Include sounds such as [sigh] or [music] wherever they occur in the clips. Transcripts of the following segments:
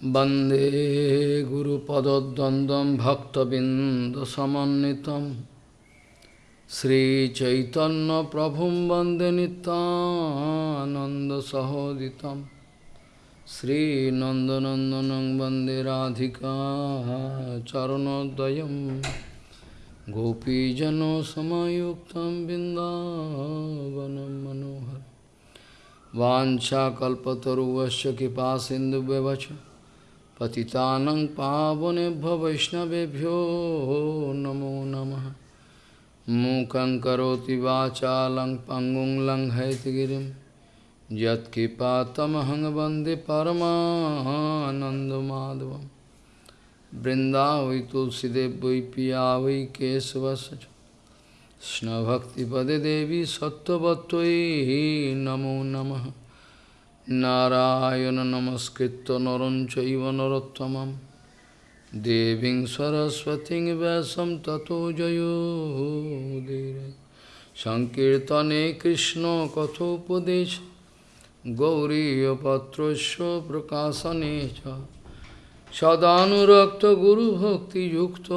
Bande Guru Padadandam Bhaktabindasamanitam Sri Chaitanya Prabhum Bande Nitananda Sahoditam. Sri Nandanandanang Bande Radhika Charanodayam. Gopijano Samayuktam Bindavanam Manohar. Vancha Kalpataru Vasya Kipa Sindhu पतितानं पावनेभ्यो वैष्णवेभ्यो नमो नमः मूकं करोति वाचालं पङ्गुं लङ्घयतिगिरिं यत्कृपातमहं वन्दे परमानन्दमाधवं बृन्दावै तुलसीदेव वै पिया वै केशवस्य च कृष्णभक्तिपदे देवी सत्त्ववत्त्वयि नमो नमः নারায়ণ নমস্কৃত নরঞ্চৈব নরোত্তমম। দেবীং সরস্বতীং ব্যাসম ততো জয়োদীর সংকীর্তনে কৃষ্ণ কথোপদেশ। গৌরীপত্রস্য প্রকাশনে সদানুরক্ত গুরুভক্তিযুক্ত।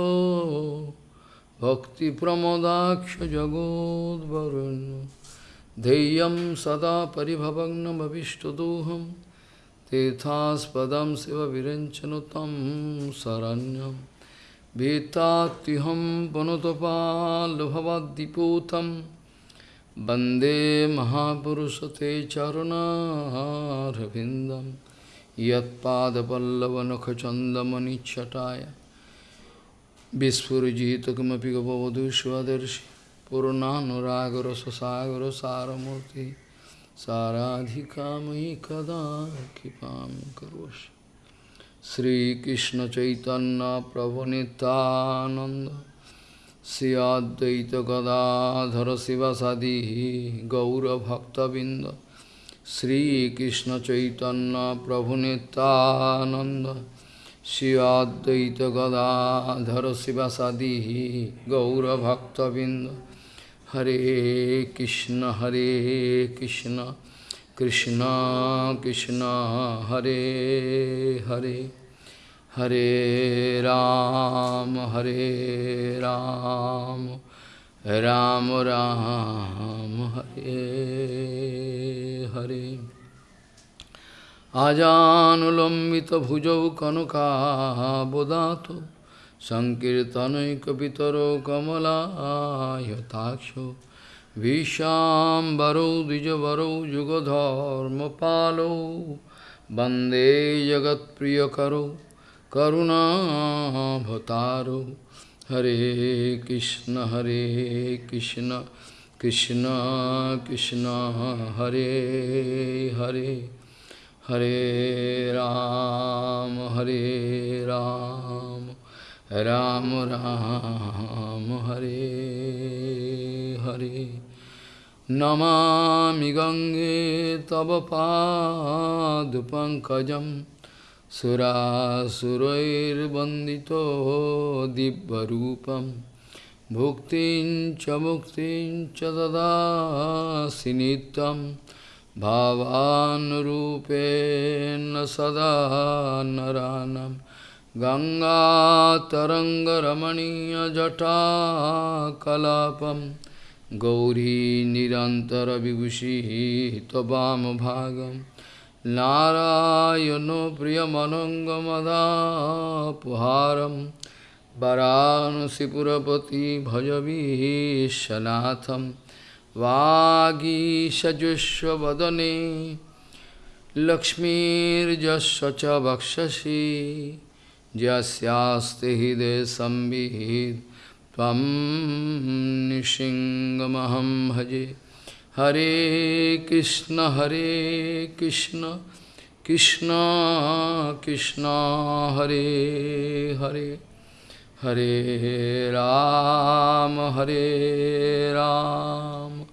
ভক্তিপ্রমদাক্ষ জগদ্বরণ্য। धैर्यं सदा परिभवग्नमभिष्टदोहं तीर्थास्पदं शिवविरञ्चनुतं शरण्यं भीतात्युहं पुनतपाल्भवद्दिपूतं वन्दे महापुरुषते चरुणारविन्दं यत्पादपल्लवनखचन्दमनिच्छटाय विस्फुरजितकमपि করুণানুরাগর সুসাগর সারমূর্তি সারাধিকাময়ী কদা কৃপাম করোষি শ্রীকৃষ্ণ চৈতন্য প্রভু নিতানন্দ শ্রী অদ্বৈত গদাধর শিবাসাদি গৌরভক্তবৃন্দ শ্রীকৃষ্ণ চৈতন্য প্রভু নিতানন্দ শ্রী অদ্বৈত Gadadhar শিবাসাদি গৌরভক্তবৃন্দ Hare Krishna Hare Krishna Krishna Krishna Hare Hare Hare Ram Hare Ram Ram Ram Hare Hare আজানুলম্বিতভুজৌ Sankirtanaikapitaro kamalāyataksho Vishāmbarau dijavarau yugadharma palo Bande jagat priyakaro karuna bhataro Hare Krishna Hare Krishna Krishna Krishna Hare Hare Hare Ram Hare Ram Ram, Hare Hare. Namami Gange Tava Padupankajam Surasurair Bandito Dibbarupam Bhuktin cha Bhuktin cha Dada Sinitam भावानुरूपेण सदा नरानं गङ्गातरङ्गरमणीयजटाकलापं गौरी निरन्तरविभूषिः त्ववामभागं नारायणो प्रियमनङ्गमदापुहारं वरानसिपुरपति भजवीशनाथम् वागीषजुष्वदने लक्ष्मीर्जस्व च वक्षसि यस्यास्ति हृदय संविहित। तम निशिंगमहम भजे। हरे कृष्ण हरे कृष्ण कृष्ण कृष्ण, हरे हरे। हरे राम हरे Ram.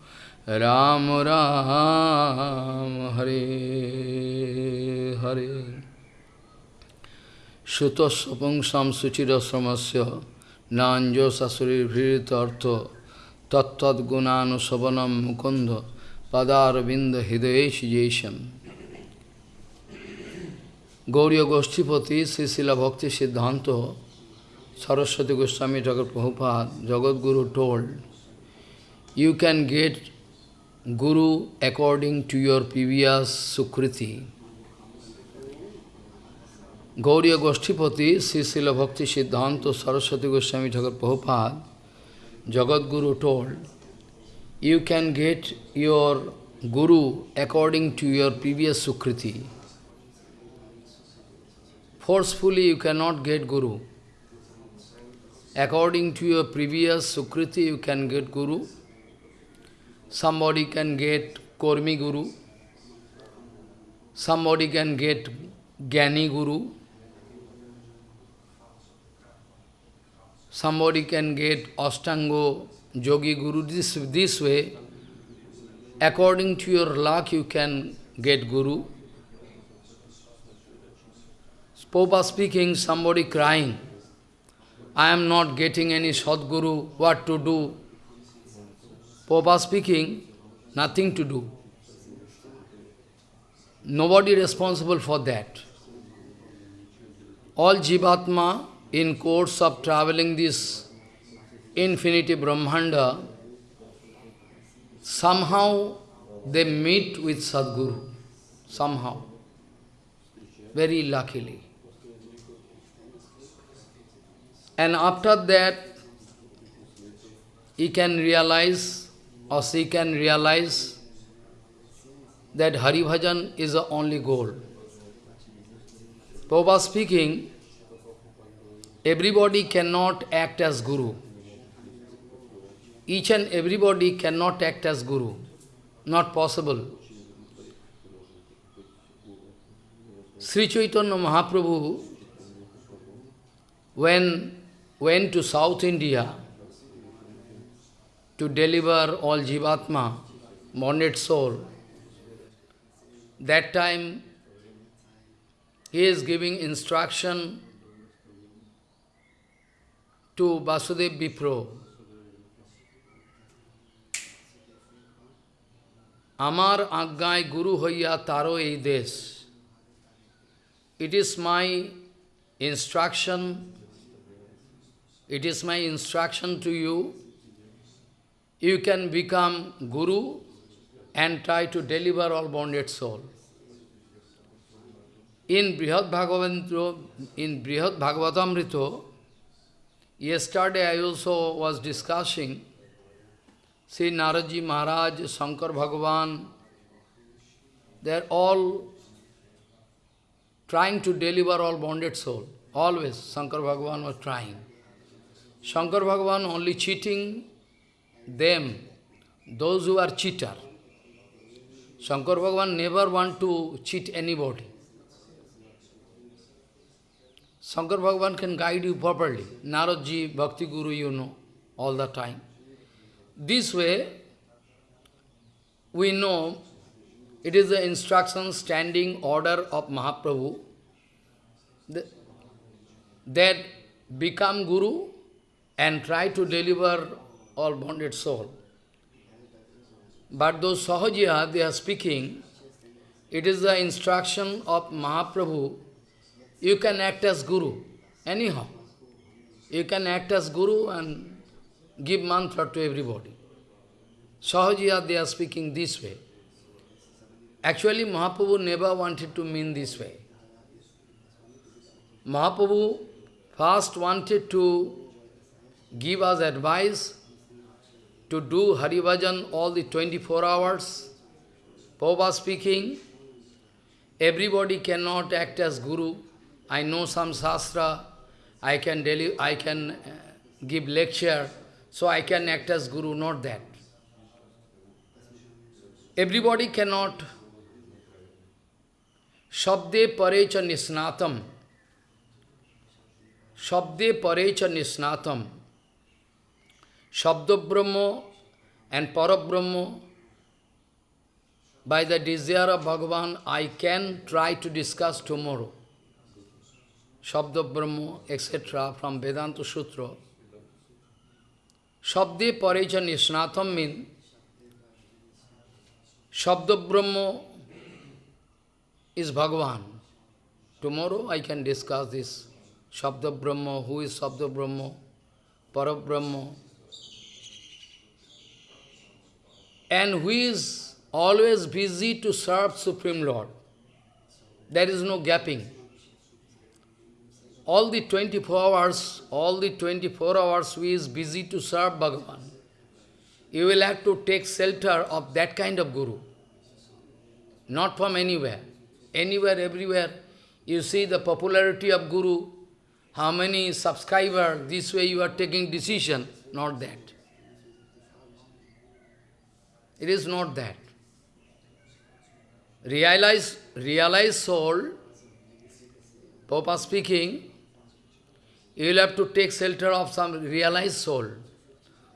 Ram Ram, Hare Hare. Sutasapang samsuchirasamasya nanjo sasurir bhiritartha tattad gunanu savanam mukunda padar binda hidayesh jesham. Gauriya Goshtipati, Srisila Bhakti Siddhanta, Saraswati Goswami Thakur Prabhupada, Jagat Guru told, you can get Guru according to your previous Sukriti. Gauriya Goshtipati, Srisila Bhakti Siddhanta, Saraswati Goswami Thakur Prabhupada, Jagat Guru told, you can get your Guru according to your previous Sukriti. Forcefully you cannot get Guru. According to your previous Sukriti you can get Guru. Somebody can get Kormi Guru. Somebody can get Gyani Guru. Somebody can get Astango Yogi Guru. This, this way, according to your luck, you can get Guru. Popa speaking, somebody crying, I am not getting any Sadguru, what to do? Popa speaking, nothing to do. Nobody responsible for that. All Jivatma, in course of traveling this infinity Brahmanda, somehow they meet with Sadguru, somehow, very luckily. And after that, he can realize, or she can realize, that Hari Bhajan is the only goal. Prabhupada speaking, everybody cannot act as Guru. Each and everybody cannot act as Guru. Not possible. Sri Chaitanya Mahaprabhu, when went to South India to deliver all Jivatma, bonded soul, that time he is giving instruction to Vasudev Vipro. Amar Aggai Guru Hoya Taro Ei Desh. It is my instruction, it is my instruction to you, you can become Guru and try to deliver all bonded soul. In Brihad Bhagavatamrita, in Brihad Bhagavatamrita, yesterday I also was discussing Sri Naradji Maharaj, Shankar Bhagavan, they are all trying to deliver all bonded soul. Always Shankar Bhagavan was trying. Shankar Bhagavan only cheating them, those who are cheater. Shankar Bhagavan never want to cheat anybody. Shankar Bhagavan can guide you properly. Naradji, Bhakti Guru, you know, all the time. This way, we know it is the instruction, standing order of Mahaprabhu that become Guru and try to deliver all bonded soul. But those Sahajiya, they are speaking, it is the instruction of Mahaprabhu, you can act as Guru, anyhow. You can act as Guru and give mantra to everybody. Sahajiya, they are speaking this way. Actually, Mahaprabhu never wanted to mean this way. Mahaprabhu first wanted to give us advice to do Hari Bhajan all the 24 hours. Prabhupada speaking, everybody cannot act as Guru. I know some Shastra, I can, deli I can uh, give lecture, so I can act as Guru, not that. Everybody cannot. Shabde parecha nisnatam. Shabde parecha nisnatam. Shabda and by the desire of Bhagavan, I can try to discuss tomorrow. Shabda Brahma, etc. from Vedanta Sutra. Shabde Parecha Nisnatham means Shabda Brahma is Bhagavan. Tomorrow I can discuss this. Shabda Brahma, who is Shabda Brahma, Parabrahma, and who is always busy to serve Supreme Lord. There is no gapping. All the 24 hours, all the 24 hours we is busy to serve Bhagavan. You will have to take shelter of that kind of Guru. Not from anywhere. Anywhere, everywhere. You see the popularity of Guru, how many subscribers, this way you are taking decision, not that. It is not that. Realize, realize soul, Papa speaking, you will have to take shelter of some realized soul,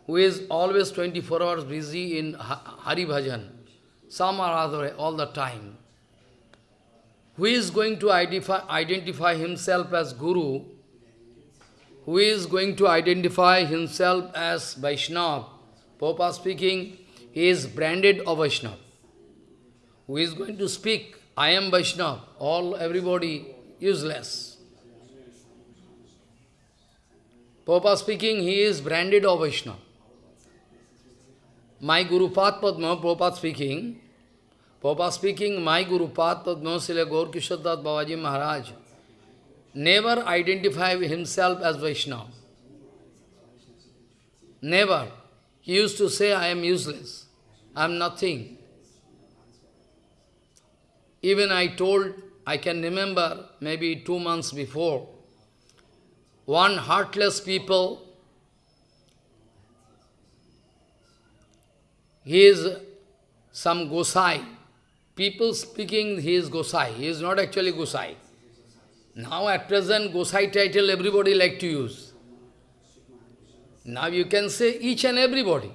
who is always 24 hours busy in Hari Bhajan, some or other, all the time. Who is going to identify, himself as Guru, who is going to identify himself as Vaishnava, Papa speaking, he is branded of Vaishnava. Who is going to speak, I am Vaishnava, all, everybody, useless. Papa speaking, he is branded of Vaishnava. My Guru Padma, Prabhupada speaking, Prabhupada speaking, my Guru Padma, Srila Gaur Kishor Das Babaji Maharaj, never identify himself as Vaishnava. Never. He used to say, I am useless. I am nothing. Even I told, I can remember, maybe two months before, one heartless people, he is some Gosai. People speaking he is Gosai. He is not actually Gosai. Now at present Gosai title everybody like to use. Now you can say each and everybody.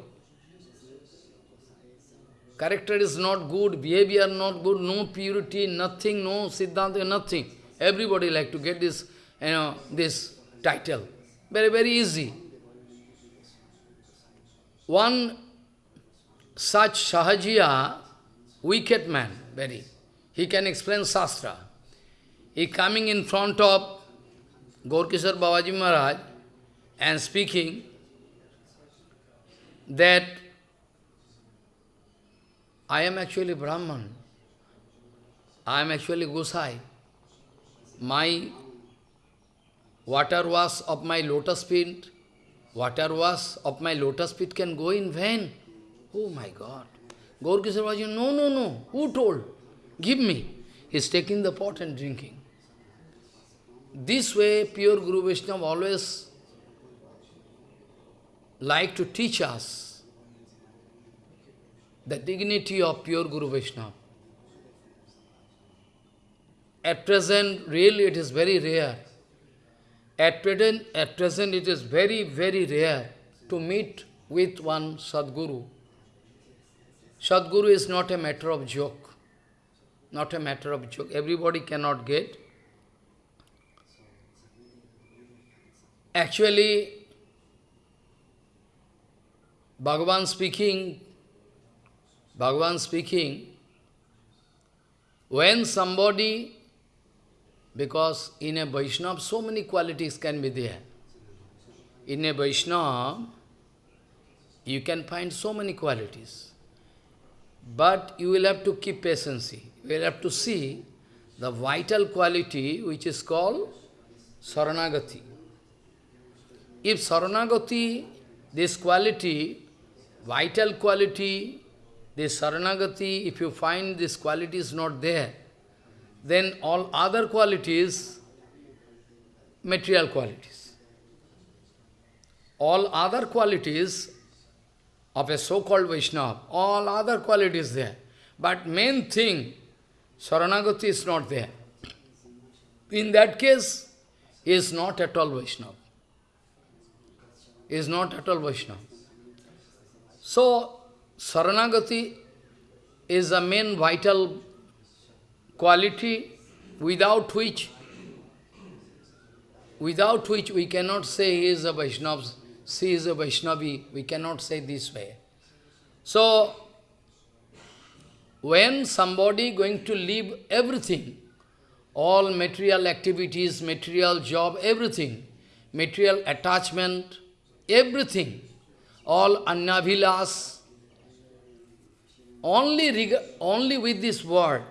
Character is not good, behavior not good, no purity, nothing, no siddhanta, nothing. Everybody like to get this, you know, this title. Very, very easy. One such Sahajiya, wicked man, very, he can explain Shastra. He coming in front of Gaurkishor Babaji Maharaj and speaking that I am actually Brahman. I am actually Gosai. My water was of my lotus feet, water was of my lotus feet can go in vain. Oh my God. Gaurkishor was, no, no, no. Who told? Give me. He's taking the pot and drinking. This way, pure Guru Vaishnava always like to teach us the dignity of pure Guru Vaishnava. At present, really it is very rare. At present, at present it is very, very rare to meet with one Sadguru. Sadguru is not a matter of joke. Not a matter of joke. Everybody cannot get. Actually, Bhagavan speaking Bhagavan speaking, when somebody, because in a Vaishnava so many qualities can be there. In a Vaishnava, you can find so many qualities. But you will have to keep patience. You will have to see the vital quality which is called Saranagati. If Saranagati, this quality, vital quality, this Saranagati, if you find this quality is not there, then all other qualities, material qualities. All other qualities of a so-called Vaishnava, all other qualities there. But main thing, Saranagati is not there. In that case, he is not at all Vaishnava. He is not at all Vaishnava. So, Saranagati is the main vital quality without which without which we cannot say he is a Vaishnava, she is a Vaishnavi, we cannot say this way. So, when somebody going to leave everything, all material activities, material job, everything, material attachment, everything, all annavilas, only, only with this word,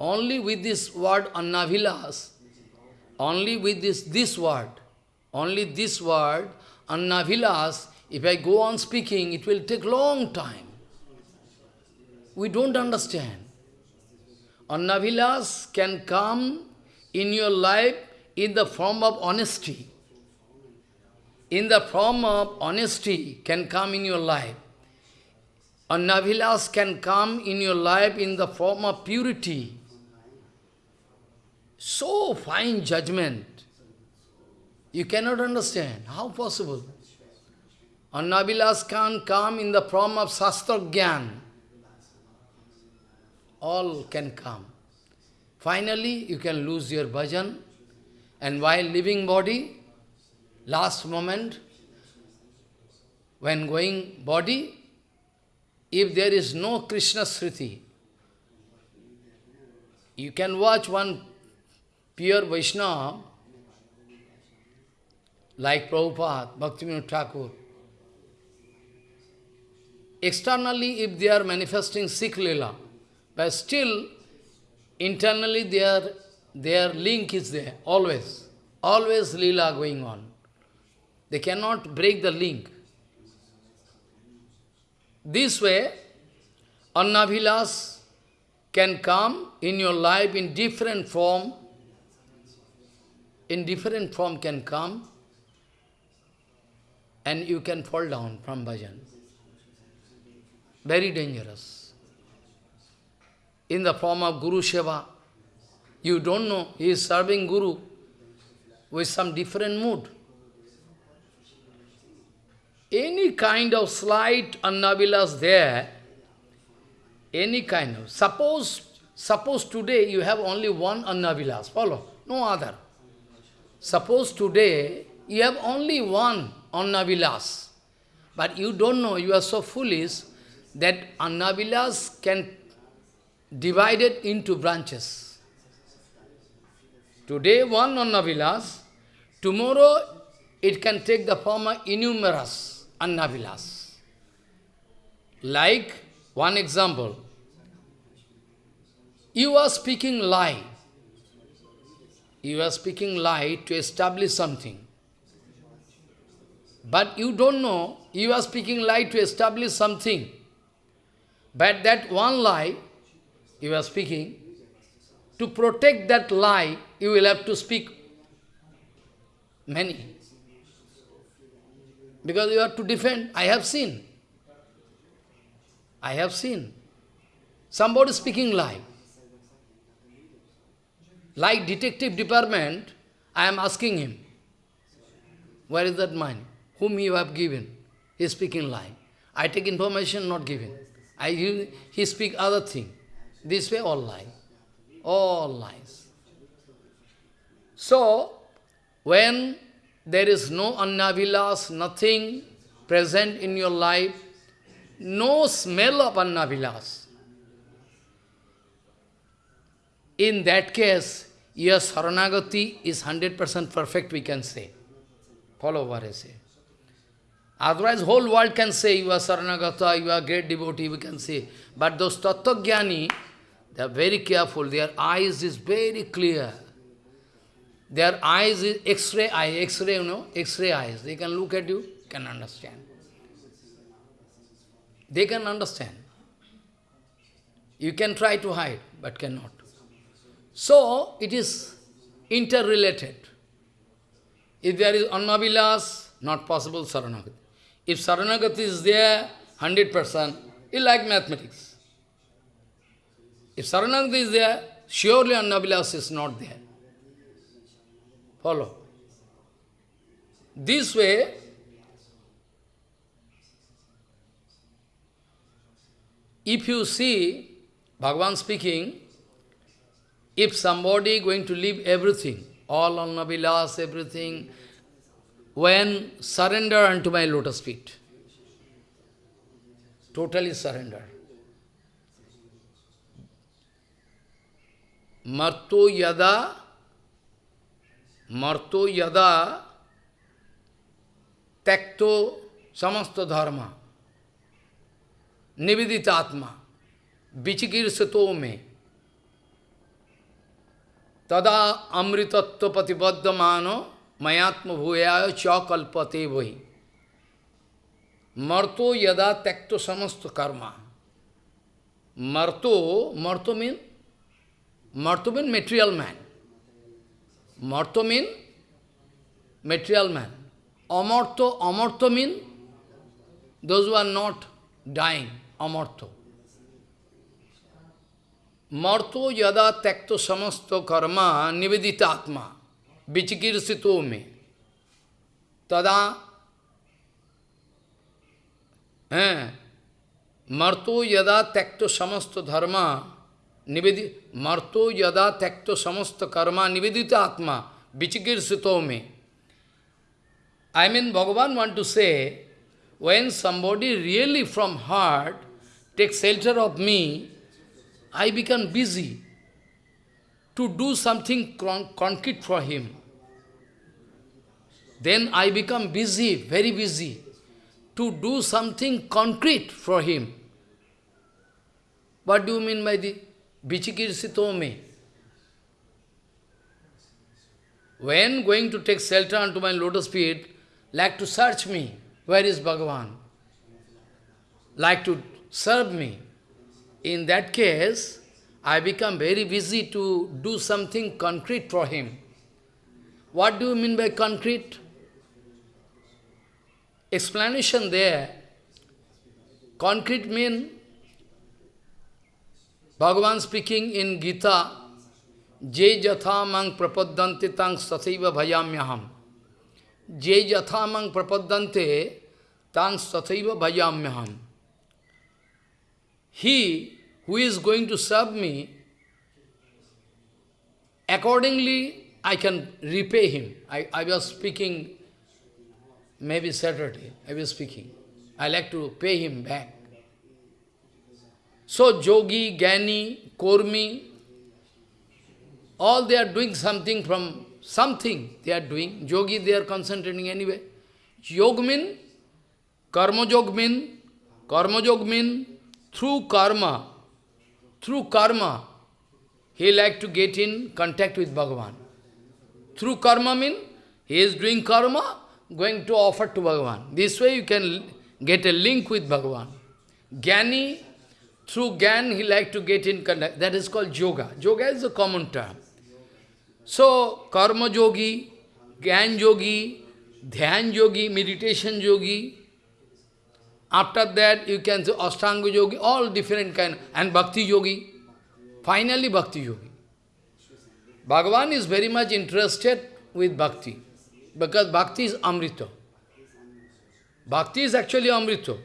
only with this word annavilas, only with this, this word, only this word, annavilas, if I go on speaking, it will take long time. We don't understand. Annavilas can come in your life in the form of honesty. In the form of honesty can come in your life. Annavilas can come in your life in the form of purity. So fine judgment. You cannot understand. How possible? Annavilas can come in the form of Shastra all can come. Finally, you can lose your bhajan, and while living body, last moment, when going body, if there is no Krishna Sriti, you can watch one pure Vaishnava, like Prabhupada, Bhaktivinoda Thakur. Externally, if they are manifesting Sikh Lila, but still, internally their, their link is there, always. Always lila going on. They cannot break the link. This way, Annavilas can come in your life in different form, in different form can come, and you can fall down from bhajan. Very dangerous in the form of Guru Seva. You don't know, he is serving Guru with some different mood. Any kind of slight annavilas there, any kind of, suppose, suppose today you have only one annavilas, follow, no other. Suppose today you have only one annavilas, but you don't know, you are so foolish that annavilas can divided into branches. Today one Annavilas, tomorrow it can take the form of innumerous Annavilas. Like, one example, you are speaking lie. You are speaking lie to establish something. But you don't know, you are speaking lie to establish something. But that one lie you are speaking, to protect that lie, you will have to speak many. Because you have to defend. I have seen. I have seen. Somebody speaking lie. Like detective department, I am asking him, where is that man? Whom you have given? He is speaking lie. I take information, not given. I, he speak other thing. This way all lie. All lies. So, when there is no annavilas, nothing present in your life, no smell of annavilas, in that case, your saranagati is 100% perfect, we can say. Follow what I say. Otherwise, whole world can say, you are saranagata, you are great devotee, we can say. But those tattva they are very careful. Their eyes is very clear. Their eyes is X-ray eye, X-ray, you know, X-ray eyes. They can look at you, can understand. They can understand. You can try to hide, but cannot. So, it is interrelated. If there is annavilas, not possible saranagati. If saranagati is there, 100%, it's like mathematics. If Saranagati is there, surely Annavilas is not there. Follow. This way, if you see Bhagavan speaking, if somebody going to leave everything, all Annavilas, everything, when surrender unto my lotus feet, totally surrender. marto yada, marto yada, tekto samasta dharma, nivedita atma, vichikirsato me, tada amritatva patibaddhamano mayatma bhuyaya cha kalpate vahi. Marto yada tekto samasta karma. Marto, marto means Marto means material man. Marto means material man. Amarto, amarto means those who are not dying, amarto. Marto yada tekto samasto karma nivedita atma vichikirsito me tada marto yada tekto samasto dharma Nivedi, marto yada tekto samasta karma nivedita atma vichikirsito me. I mean, Bhagavan want to say, when somebody really from heart takes shelter of me, I become busy to do something concrete for him. Then I become busy, very busy, to do something concrete for him. What do you mean by the Vichikirsito me. When going to take shelter unto my lotus feet, like to search me, where is Bhagavan? Like to serve me. In that case, I become very busy to do something concrete for him. What do you mean by concrete? Explanation there. Concrete means Bhagavan speaking in Gita, Je jatha mang prapadante tang sathaiva bhayamyaham. Je jatha mang prapadante tang sathaiva bhayamyaham. He who is going to serve me, accordingly I can repay him. I, I was speaking, maybe Saturday, I was speaking. I like to pay him back. So Jogi, Gani, Kormi, all they are doing something from something they are doing. Yogi they are concentrating anyway. Yog mean, karma yog mean, karma yog mean, through karma, through karma, he like to get in contact with Bhagavan. Through karma mean, he is doing karma, going to offer to Bhagavan. This way you can get a link with Bhagavan. Jnani, through Gyan, he like to get in contact. That is called yoga. Yoga is a common term. So, karma yogi, Gyan yogi, dhyan yogi, meditation yogi. After that, you can say Ashtanga yogi, all different kind, and bhakti yogi. Finally, bhakti yogi. Bhagavan is very much interested with bhakti, because bhakti is amrita. Bhakti is actually amrita.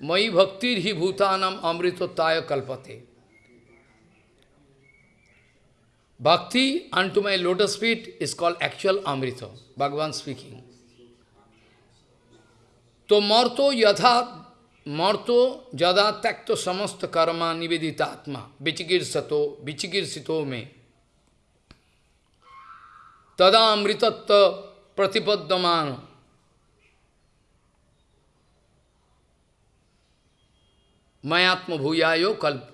Mai bhaktir hi bhutanam amritotaya kalpate. Bhakti unto my lotus feet is called actual amrita, Bhagavan speaking. To marto yatha, marto jada takto samasta karma nivedita atma, vichikir sato, vichikir sito me. Tada amritatta pratipaddamano. Mayatma bhuyayo kalp,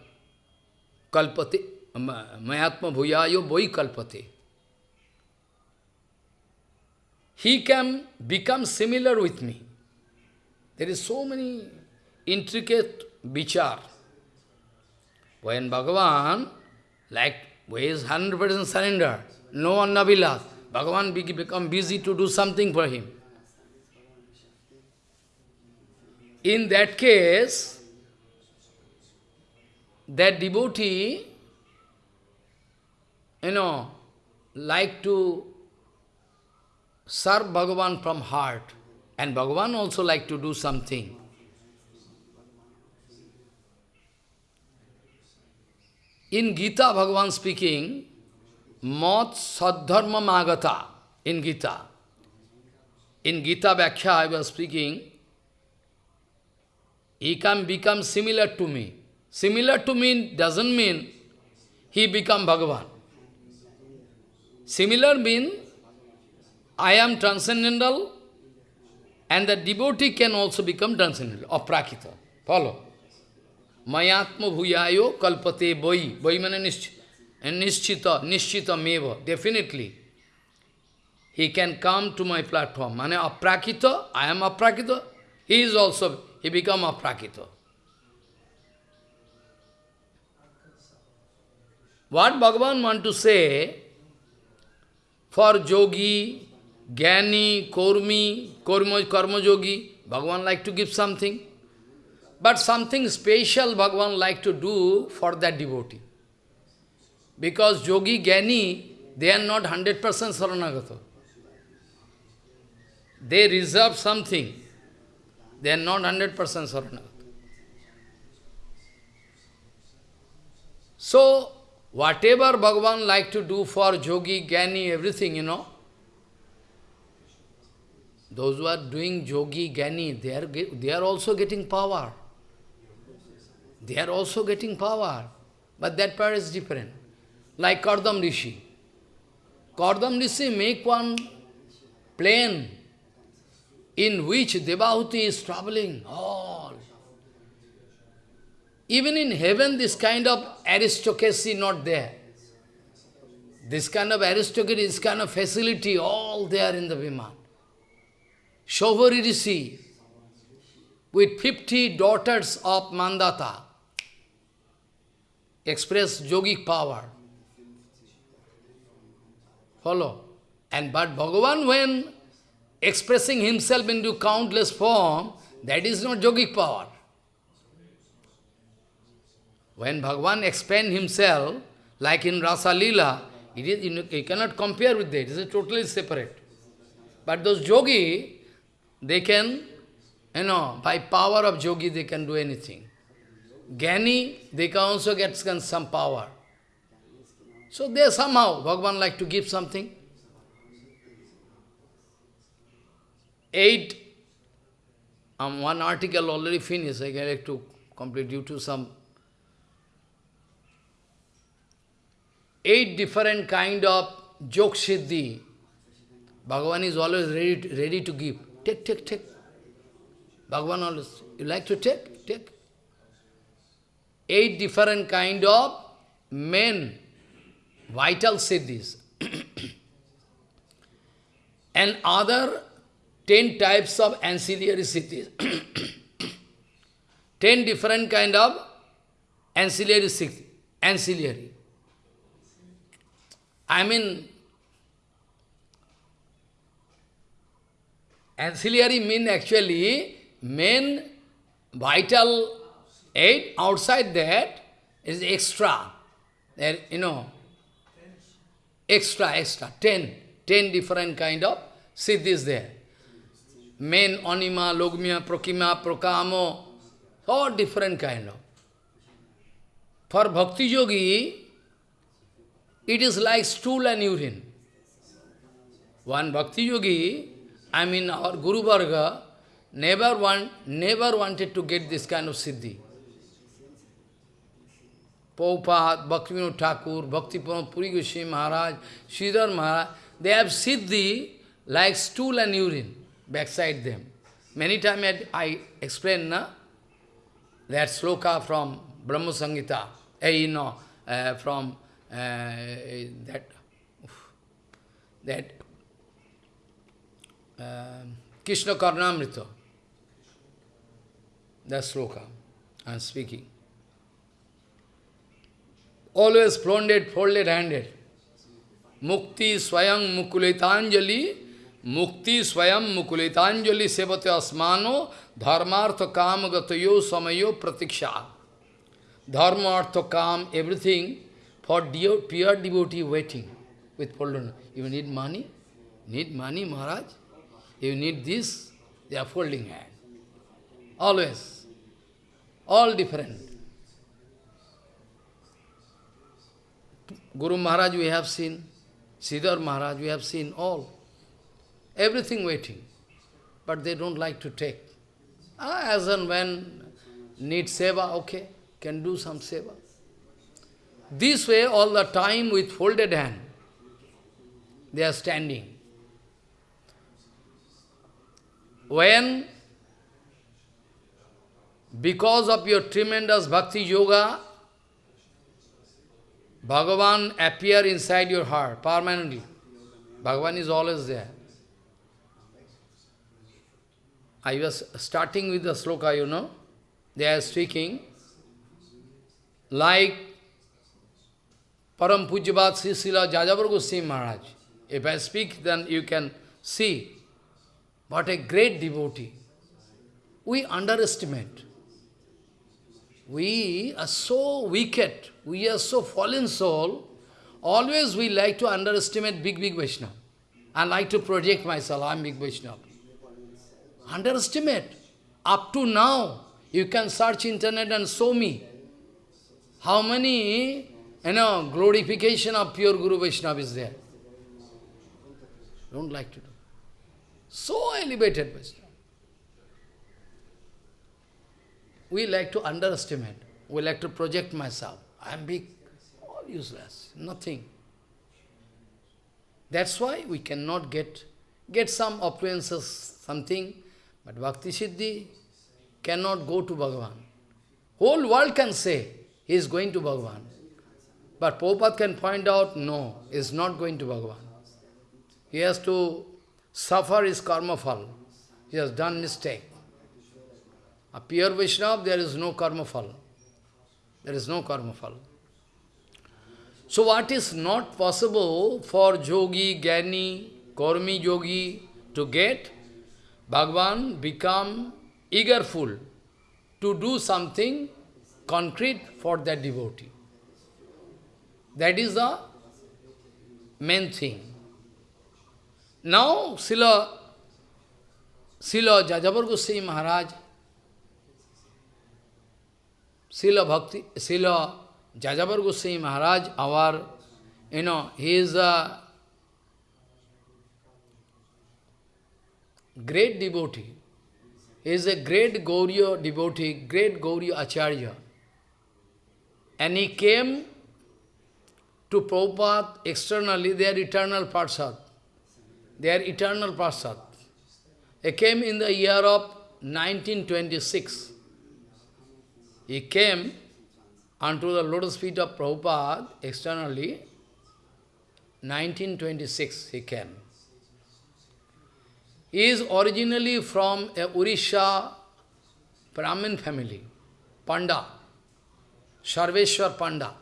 kalpate, mayatma bhuyayo boi kalpate. He can become similar with me. There is so many intricate vichar. When Bhagavan, like, is 100% surrender, no one annavilas, Bhagavan become busy to do something for him. In that case, that devotee, you know, like to serve Bhagavan from heart, and Bhagavan also like to do something. In Gita, Bhagavan speaking, Mat Sadharma Magata, in Gita. In Gita Vyakhya, I was speaking, he can become similar to me. Similar to me doesn't mean he become Bhagavan. Similar mean, I am transcendental, and the devotee can also become transcendental, or prakita. Follow. Mayatma bhuyayo kalpate boi. Boi mana nishchita, nishchita meva. Definitely. He can come to my platform. Mane aprakita, I am aprakita. He is also, he become aprakita. What Bhagavan want to say, for yogi, Gyani, Kormi, Karma Yogi, Bhagavan like to give something. But something special Bhagavan like to do for that devotee. Because Yogi, Gyani, they are not 100% Saranagata. They reserve something. They are not 100% Saranagata. So, whatever Bhagavan like to do for Yogi, Gyani, everything, you know, those who are doing yogi, gani, they are, they are also getting power. They are also getting power. But that power is different. Like Kardam Rishi. Kardam Rishi make one plane in which Devahuti is traveling all. Even in heaven, this kind of aristocracy not there. This kind of aristocracy, this kind of facility, all there in the Viman. Shobhari Rishi, with 50 daughters of Mandata, express yogic power. Follow. And but Bhagavan, when expressing himself into countless form, that is not yogic power. When Bhagavan expand himself, like in Rasa Lila, it is, you cannot compare with that, it is totally separate. But those yogi, they can, you know, by power of yogi, they can do anything. Gyani, they can also get some power. So they somehow, Bhagavan like to give something. Eight, um, one article already finished, I like to complete due to some eight different kind of jok siddhi. Bhagavan is always ready, ready to give. Take, take, take. Bhagavan always, you like to take? Take. Eight different kind of men, vital siddhis. [clears throat] and other ten types of ancillary siddhis. [clears throat] ten different kind of ancillary siddhis. Ancillary. I mean, Ancillary mean actually main vital aid outside that is extra. There, you know, extra, extra, ten, ten different kind of siddhis there. Main anima, logmya, prokima, prokamo, all different kind of. For bhakti yogi, it is like stool and urine. One bhakti yogi, I mean our Guru Varga, never, want, never wanted to get this kind of siddhi. Prabhupada, Bhaktivinoda Thakur, Bhakti Puri Goswami Maharaj, Sridhar Maharaj, they have siddhi like stool and urine backside them. Many times I explain na, that sloka from Brahma Samhita, eh, know, uh, from uh, that, that um, Krishna Karnamrita. That sloka I am speaking. Always folded, folded handed. Mukti swayam mukulitanjali, mukti swayam mukulitanjali sevate asmano, dharmartha kam gatayo samayo pratiksha. Dharma, artha, kam, everything for pure devotee waiting with folded. You need money? Need money, Maharaj? You need this, they are folding hand. Always. All different. Guru Maharaj we have seen, Sridhar Maharaj we have seen, all. Everything waiting. But they don't like to take. Ah, as and when need seva, okay, can do some seva. This way all the time with folded hand. they are standing. When, because of your tremendous bhakti yoga, Bhagavan appear inside your heart permanently. Bhagavan is always there. I was starting with the sloka, you know. They are speaking like Param Pujyabat Sri Srila Goswami Maharaj. If I speak, then you can see what a great devotee. We underestimate. We are so wicked, we are so fallen soul, always we like to underestimate big, big Vaishnava. I like to project myself, I am big Vaishnava. Underestimate. Up to now, you can search internet and show me how many, you know, glorification of pure Guru Vaishnava is there. Don't like to do. So elevated Vaishnava. We like to underestimate. We like to project myself. I am big. All useless. Nothing. That's why we cannot get, get some appearances, something, but Bhakti Siddhi cannot go to Bhagavan. Whole world can say, he is going to Bhagavan. But Prabhupada can point out, no, he is not going to Bhagavan. He has to suffer his karma fall. He has done mistake. A pure Vaishnava, there is no karma fall. There is no karma fall. So what is not possible for yogi, Gani, Kormi yogi to get, Bhagavan become eagerful to do something concrete for that devotee. That is the main thing. Now, Sila, Sila Jajavar Goswami Maharaj, Sila Bhakti, Sila Jajavar Goswami Maharaj, our, you know, he is a great devotee. He is a great Gauriya devotee, great Gauriya Acharya. And he came to Prabhupada externally, they are eternal Parsad. They are eternal Parsad. He came in the year of 1926. He came unto the lotus feet of Prabhupada externally, 1926 he came. He is originally from a Urisha Brahmin family, Panda, Sarveshwar Panda.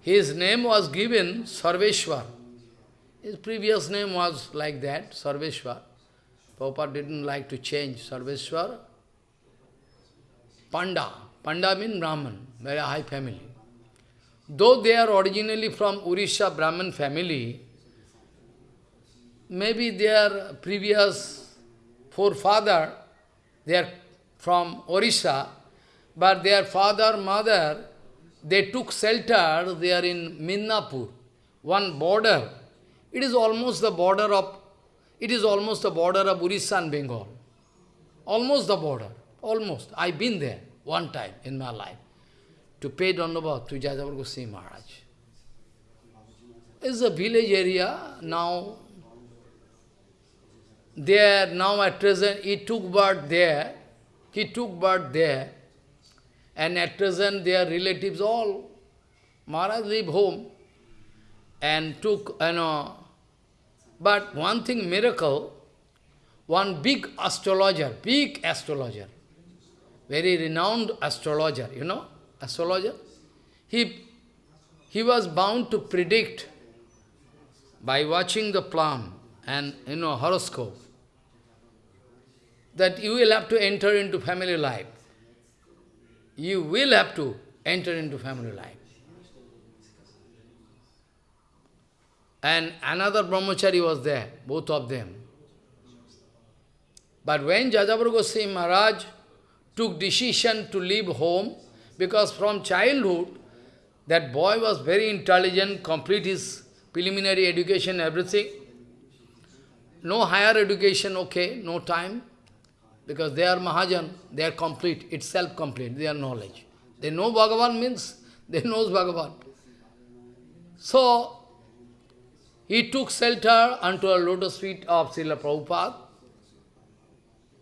His name was given Sarveshwar. His previous name was like that, Sarveshwar. Prabhupada didn't like to change Sarveshwar. Panda. Panda means Brahman, very high family. Though they are originally from Urisha Brahman family, maybe their previous forefather, they are from Orissa, but their father, mother, they took shelter, they are in Midnapur, one border. It is almost the border of, it is almost the border of Orissa and Bengal. Almost the border, almost. I've been there one time in my life to pay Dandavat to Jajavar Goswami Maharaj. It's a village area, now there, now at present, he took birth there, he took birth there, and at present their relatives all, Maharaj leave home, and took, you know, but one thing, miracle, one big astrologer, big astrologer, very renowned astrologer, you know, astrologer, he, he was bound to predict by watching the plum and, you know, horoscope, that you will have to enter into family life. You will have to enter into family life. And another brahmachari was there, both of them. But when Jajavar Goswami Maharaj took decision to leave home, because from childhood, that boy was very intelligent, complete his preliminary education, everything. No higher education, okay, no time. Because they are Mahajan, they are complete, itself complete, their knowledge. They know Bhagavan means, [laughs] they knows Bhagavan. So, he took shelter unto a lotus feet of Srila Prabhupada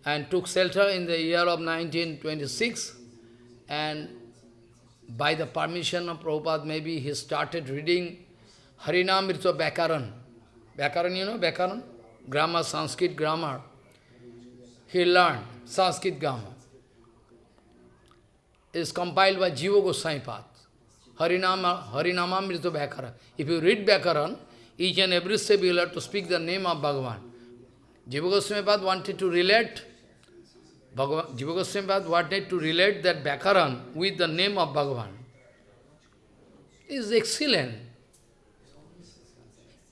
and took shelter in the year of 1926 and by the permission of Prabhupada, maybe he started reading Harinamrita Bhakaran. Bhakaran, you know, Bhakaran? Grammar, Sanskrit grammar. He learned Sanskrit grammar. It is compiled by Jiva Goswami Path. Harinama, Harinamamrita Bhakaran. If you read Bhakaran, each and every step you will have to speak the name of Bhagavan. Jiva Goswami wanted to relate Bhagavan, Jiva Goswami wanted to relate that Bhakaran with the name of Bhagavan. It is excellent.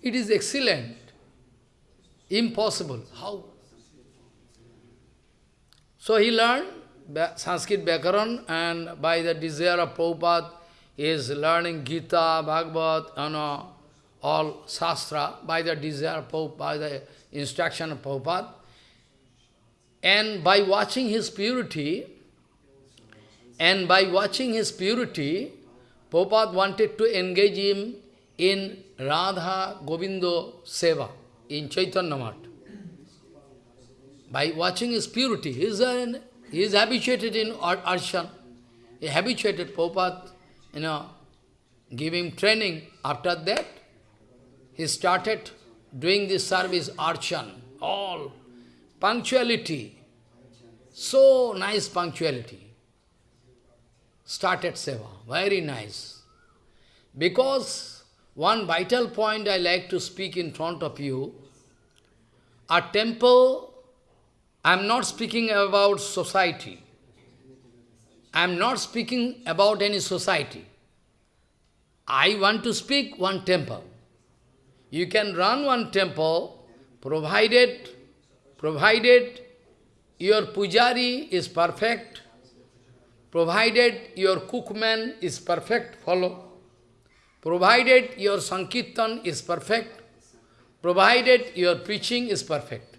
It is excellent. Impossible. How? So he learned Sanskrit Bhakaran and by the desire of Prabhupada, he is learning Gita, Bhagavad, you know, all Shastra by the desire of by the instruction of Prabhupada. And by watching his purity, and by watching his purity, Prabhupada wanted to engage him in Radha Govindo Seva in Chaitanya Math. By watching his purity, he is, an, he is habituated in archan. He habituated Prabhupada, you know, him training. After that, he started doing this service, archan, all punctuality, so nice punctuality. Started seva, very nice. Because one vital point I like to speak in front of you, a temple, I am not speaking about society. I am not speaking about any society. I want to speak one temple. You can run one temple, provided, provided your pujari is perfect, provided your cookman is perfect, follow, provided your sankirtan is perfect, provided your preaching is perfect.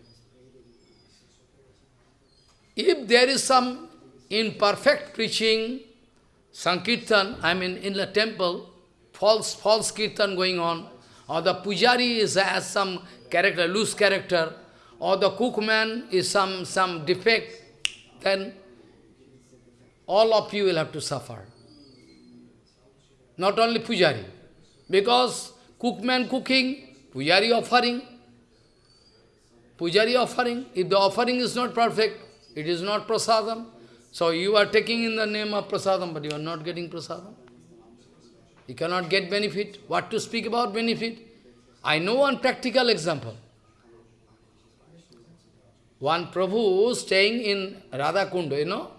If there is some imperfect preaching, sankirtan, I mean in the temple, false, false kirtan going on, or the pujari is, has some character, loose character, or the cookman is some, some defect, then all of you will have to suffer. Not only pujari, because cookman cooking, pujari offering, pujari offering, if the offering is not perfect, it is not prasadam. So you are taking in the name of prasadam, but you are not getting prasadam. You cannot get benefit. What to speak about benefit? I know one practical example. One Prabhu staying in Radha Kunda, you know,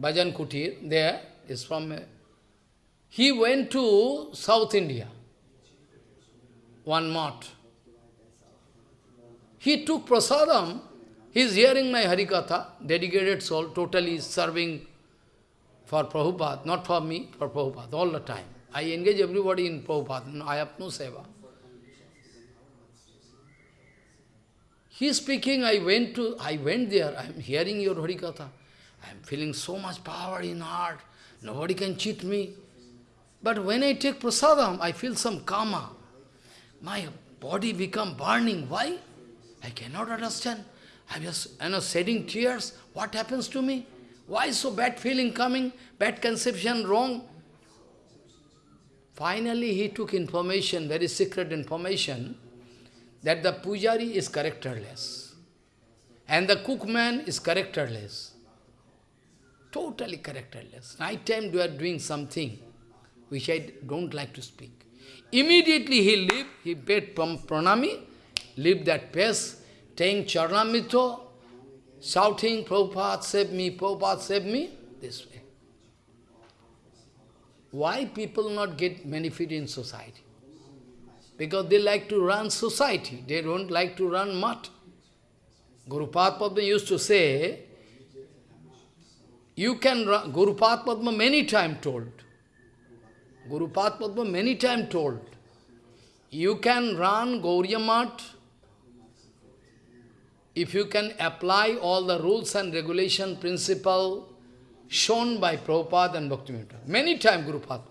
Bhajan Kutir, there is from, he went to South India, one month. He took prasadam, he is hearing my Harikatha, dedicated soul, totally serving for Prabhupada, not for me, for Prabhupada, all the time. I engage everybody in Prabhupada, I have no seva. He is speaking, I went to, I went there, I am hearing your Harikatha. I am feeling so much power in heart. Nobody can cheat me. But when I take prasadam, I feel some karma. My body become burning. Why? I cannot understand. I was you know, shedding tears. What happens to me? Why so bad feeling coming? Bad conception, wrong? Finally, he took information, very secret information, that the pujari is characterless and the cookman is characterless. Totally characterless. Night time they are doing something which I don't like to speak. Immediately he leave, he paid pranami, leave that place, taking charnamito, shouting, Prabhupada save me, Prabhupada save me, this way. Why people not get benefit in society? because they like to run society, they don't like to run mutt. Guru Padma used to say, you can run, Guru Padma many times told, Guru Padma many times told, you can run Gauriya Math if you can apply all the rules and regulation principle shown by Prabhupada and Bhaktivinoda. Many times Guru Padma.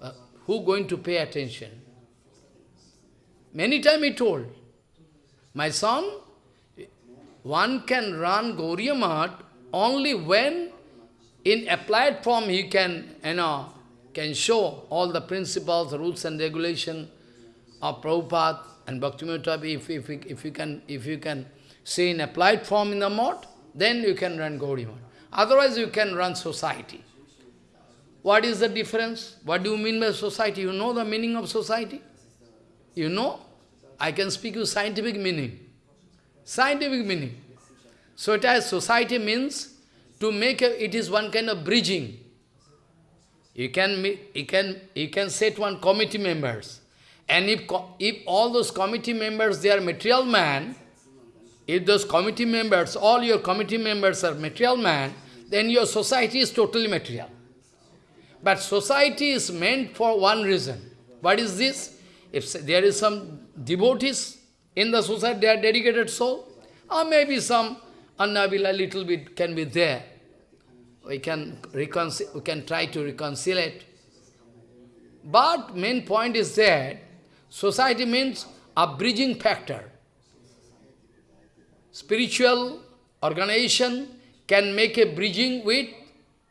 Uh, who going to pay attention? Many times he told, my son, one can run Gauriya only when in applied form he can, you know, can show all the principles, rules and regulation of Prabhupada and Bhaktivinoda if, if, if, you can, if you can say in applied form in the mode, then you can run Math. Otherwise you can run society. What is the difference? What do you mean by society? You know the meaning of society? You know? I can speak you scientific meaning. Scientific meaning. So it has society means to make a, it is one kind of bridging. You can, you can, you can set one committee members. And if, if all those committee members, they are material man, if those committee members, all your committee members are material man, then your society is totally material. But society is meant for one reason. What is this? If there is some devotees in the society, they are dedicated soul, or maybe some annabila little bit can be there. We can, reconcile, we can try to reconcile it. But main point is that society means a bridging factor. Spiritual organization can make a bridging with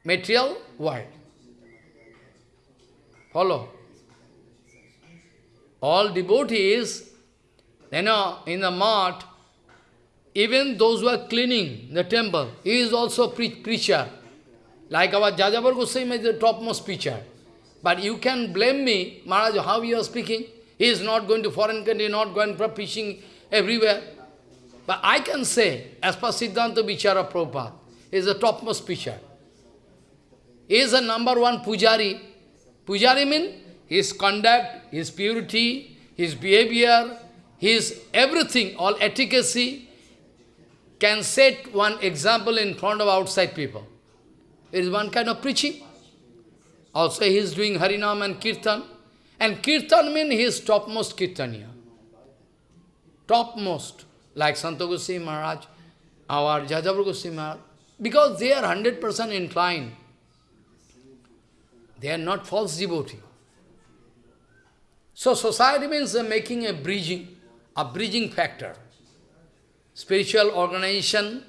material world. Follow? All devotees, you know, in the mart, even those who are cleaning the temple, he is also pre preacher. Like our Jajabar Goswami is the topmost preacher. But you can blame me, Maharaj, how you are speaking. He is not going to foreign country, not going for preaching everywhere. But I can say, as per Siddhanta Vichara Prabhupada, is the topmost preacher. He is the number one pujari. Pujari means his conduct, his purity, his behavior, his everything, all efficacy, can set one example in front of outside people. It is one kind of preaching. Also he is doing Harinam and Kirtan. And Kirtan means he is topmost Kirtaniya. Topmost. Like Santa Maharaj, our Jajavar Maharaj. Because they are 100% inclined. They are not false devotee. So society means making a bridging, a bridging factor. Spiritual organization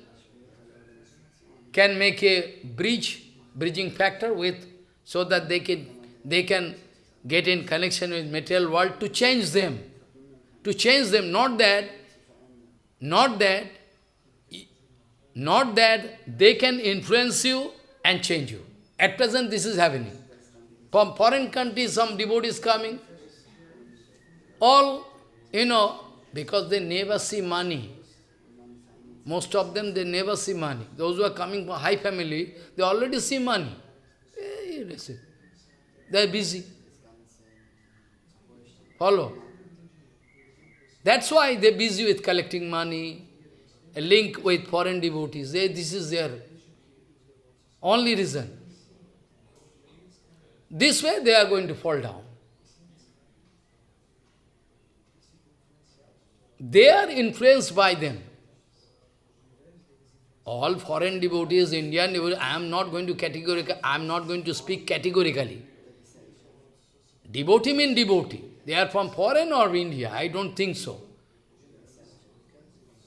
can make a bridge, bridging factor with, so that they can, they can get in connection with material world to change them. To change them, not that, not that, not that they can influence you and change you. At present, this is happening. From foreign countries, some devotees coming, all, you know, because they never see money. Most of them, they never see money. Those who are coming from high family, they already see money. They are busy. Follow? That's why they're busy with collecting money, a link with foreign devotees. They, this is their only reason. This way they are going to fall down. They are influenced by them. All foreign devotees, Indian devotees, I am not going to categorically, I am not going to speak categorically. Devotee means devotee. They are from foreign or India, I don't think so.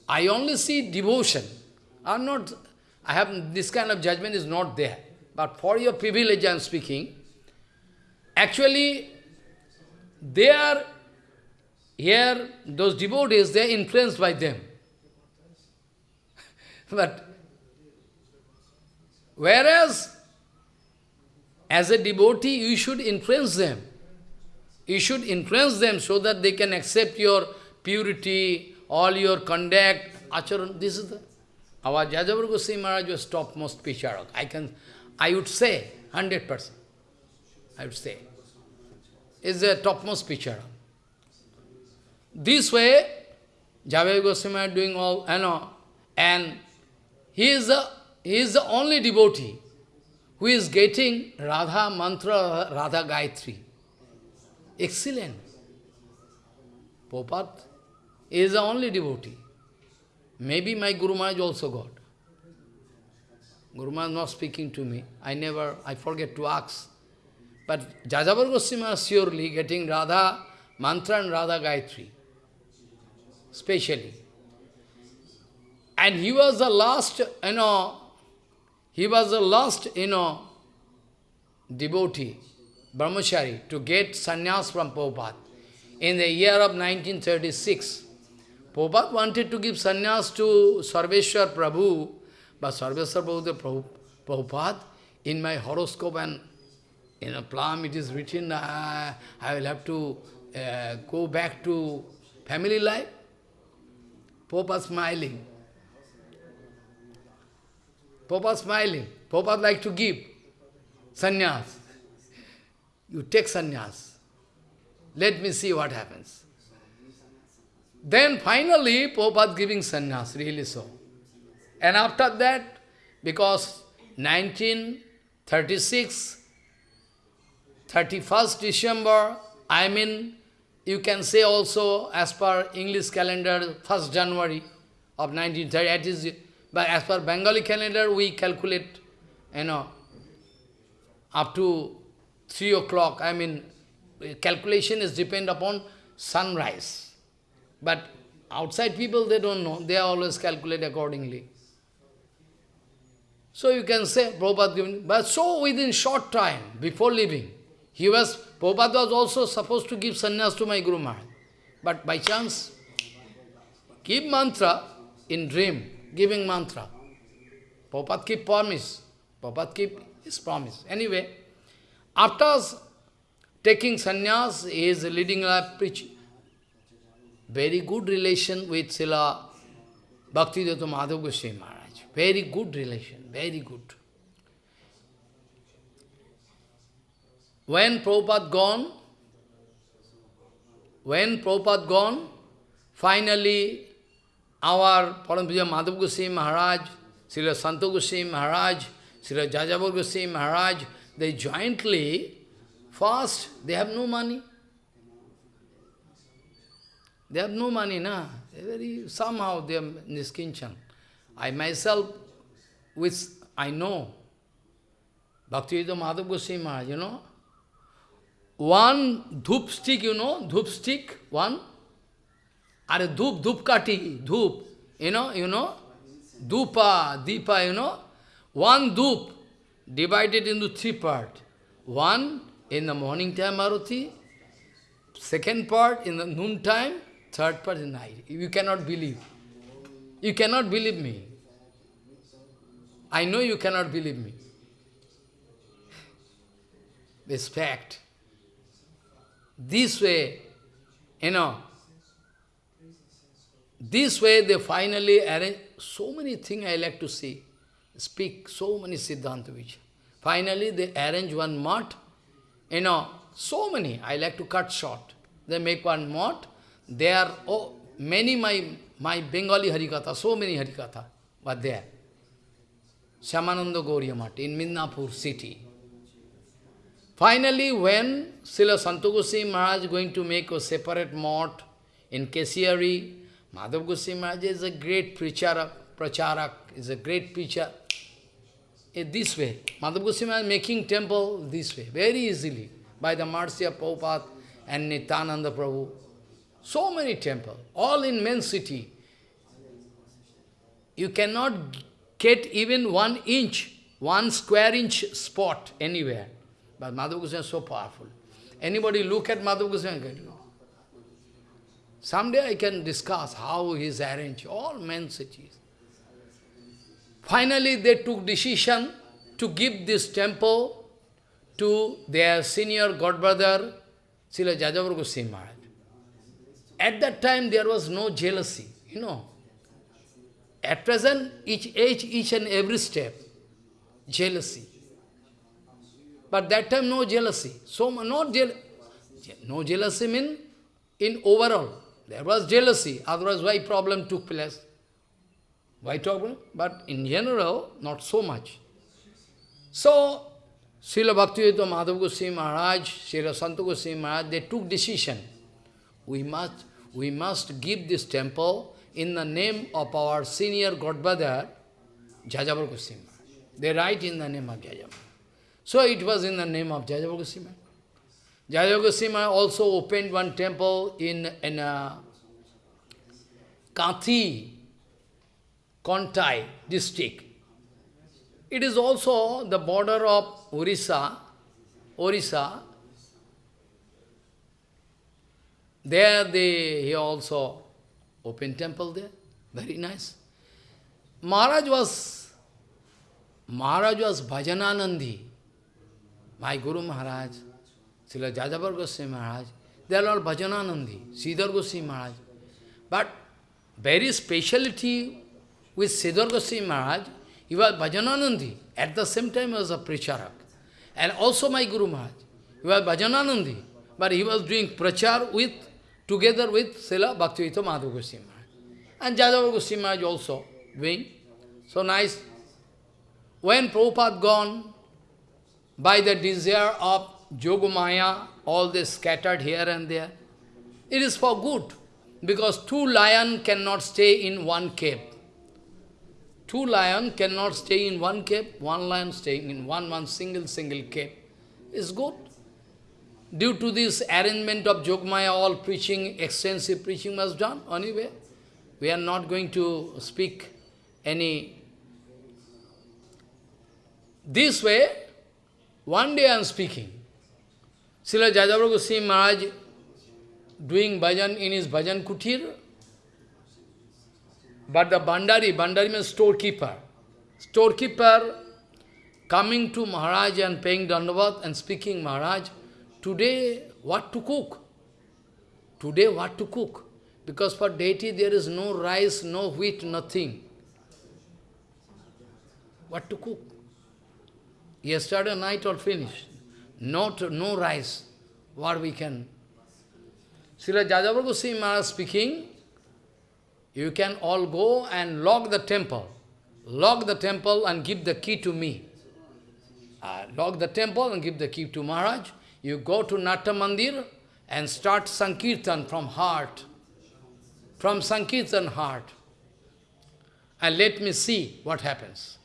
I only see devotion. I'm not, I have, this kind of judgment is not there. But for your privilege I am speaking, actually, they are here, those devotees, they are influenced by them. [laughs] but whereas, as a devotee, you should influence them. You should influence them so that they can accept your purity, all your conduct, acharan. This is the, our Jajavar Goswami Maharaj was topmost pracharak. I can, I would say, 100%. I would say. Is the topmost pracharak. This way, Jajavar Goswami is doing all, you know, and he is the, he is the only devotee who is getting Radha mantra, Radha Gayatri. Excellent. Popat is the only devotee. Maybe my Guru Maharaj also got. Guru Maharaj not speaking to me. I never, I forget to ask. But Jajavar Goswami is surely getting Radha mantra and Radha Gayatri. specially. And he was the last, you know, he was the last, you know, devotee, brahmachari, to get sannyas from Prabhupada. In the year of 1936, Prabhupada wanted to give sannyas to Sarveshwar Prabhu, but Sarveshwar Prabhu, the Prabhupada, in my horoscope and in a plum it is written, uh, I will have to uh, go back to family life. Prabhupada smiling. Prabhupada smiling. Prabhupada like to give sannyas. You take sannyas. Let me see what happens. Then finally, Prabhupada giving sannyas, really so. And after that, because 1936, 31st December, I mean, you can say also as per English calendar, 1st January of 1930, that is, but as per Bengali calendar, we calculate, you know, up to 3 o'clock, I mean, calculation is depend upon sunrise. But outside people, they don't know. They always calculate accordingly. So you can say, Prabhupada giving, but so within short time, before leaving, he was, Prabhupada was also supposed to give sannyas to my Guru Maharaj. But by chance, give mantra in dream, giving mantra. Prabhupada keep promise. Prabhupada keep his promise. Anyway, after taking sannyas, he is leading a. Very good relation with Srila Bhaktivedanta Madhav Goswami Maharaj. Very good relation, very good. When Prabhupada gone, when Prabhupada gone, finally our Parampuja Madhav Goswami Maharaj, Srila Santa Goswami Maharaj, Srila Jajavar Goswami Maharaj, they jointly, first, they have no money. They have no money, na? Very, somehow they are niskinchan. I myself, which I know, Bhakti Bhaktivedanta Madhav Goswami Maharaj, you know, one dhoop stick, you know, dhoop stick, one, are a dhoop, dhoop kati, dhoop, you know, you know, dhupa, deepa, you know, one dhoop divided into three parts. One in the morning time Maruti, second part in the noon time, third part in night. You cannot believe. You cannot believe me. I know you cannot believe me. This fact. This way, you know, this way they finally arrange, so many things I like to see, speak, so many Siddhanta which. Finally they arrange one mat, you know, so many, I like to cut short. They make one mat, there are oh, many my, my Bengali Harikatha, so many Harikatha were there. Shyamananda Gauriya in Midnapur city. Finally, when Srila Santa Goswami Maharaj is going to make a separate mott in Kesiari, Madhav Goswami Maharaj is a great preacher, pracharak, is a great preacher. In this way, Madhav Goswami Maharaj making temple this way, very easily, by the mercy of Prabhupada and Nityananda Prabhu. So many temples, all in main city. You cannot get even one inch, one square inch spot anywhere. But Madhav Goswami is so powerful. Anybody look at Madhav Goswami? Someday I can discuss how he is arranged, all men cities. Finally, they took decision to give this temple to their senior godbrother, Srila Jajavar Goswami Maharaj. At that time, there was no jealousy, you know. At present, each age, each and every step, jealousy. But that time, no jealousy. So, not jeal no jealousy mean in overall. There was jealousy, otherwise why problem took place? Why? But in general, not so much. So, Srila Bhaktivedanta Madhav Goswami Maharaj, Srila Santa Goswami Maharaj, they took decision. We must, we must give this temple in the name of our senior Godfather, Jajavar Goswami. They write in the name of Jajavar. So it was in the name of Jajavar Goswami. Jajavar Goswami also opened one temple in, in, uh, Kathi, Kontai district. It is also the border of Orissa, Orissa. There they he also opened temple there. Very nice. Maharaj was Maharaj was Bhajananandi. My Guru Maharaj, Srila Jajabar Goswami Maharaj, they are all Bhajananandi, Sridhar Goswami Maharaj. But very speciality with Sridhar Goswami Maharaj, he was Bhajananandi. At the same time, he was a pracharak. And also my Guru Maharaj, he was Bhajananandi. But he was doing prachar with, together with Srila Bhaktivinoda Madhav Goswami Maharaj. And Jajavar Goswami Maharaj also doing. So nice. When Prabhupada gone, by the desire of Yogamaya, all this scattered here and there, it is for good. Because two lions cannot stay in one cave. Two lions cannot stay in one cave, one lion staying in one, one single, single cave. Is good. Due to this arrangement of Jogmaya, all preaching, extensive preaching was done. Anyway, we are not going to speak any... This way, one day I am speaking. Srila Jajavar Goswami Maharaj doing bhajan in his bhajan kutir, but the bandari, bandari means storekeeper. Storekeeper coming to Maharaj and paying dandavat and speaking, Maharaj, today what to cook? Today what to cook? Because for deity there is no rice, no wheat, nothing. What to cook? Yesterday night all finished. Not, no rice. What we can? Srila Jajavar Goswami Maharaj speaking, you can all go and lock the temple. Lock the temple and give the key to me. Uh, lock the temple and give the key to Maharaj. You go to Natta Mandir and start Sankirtan from heart. From Sankirtan heart. And let me see what happens.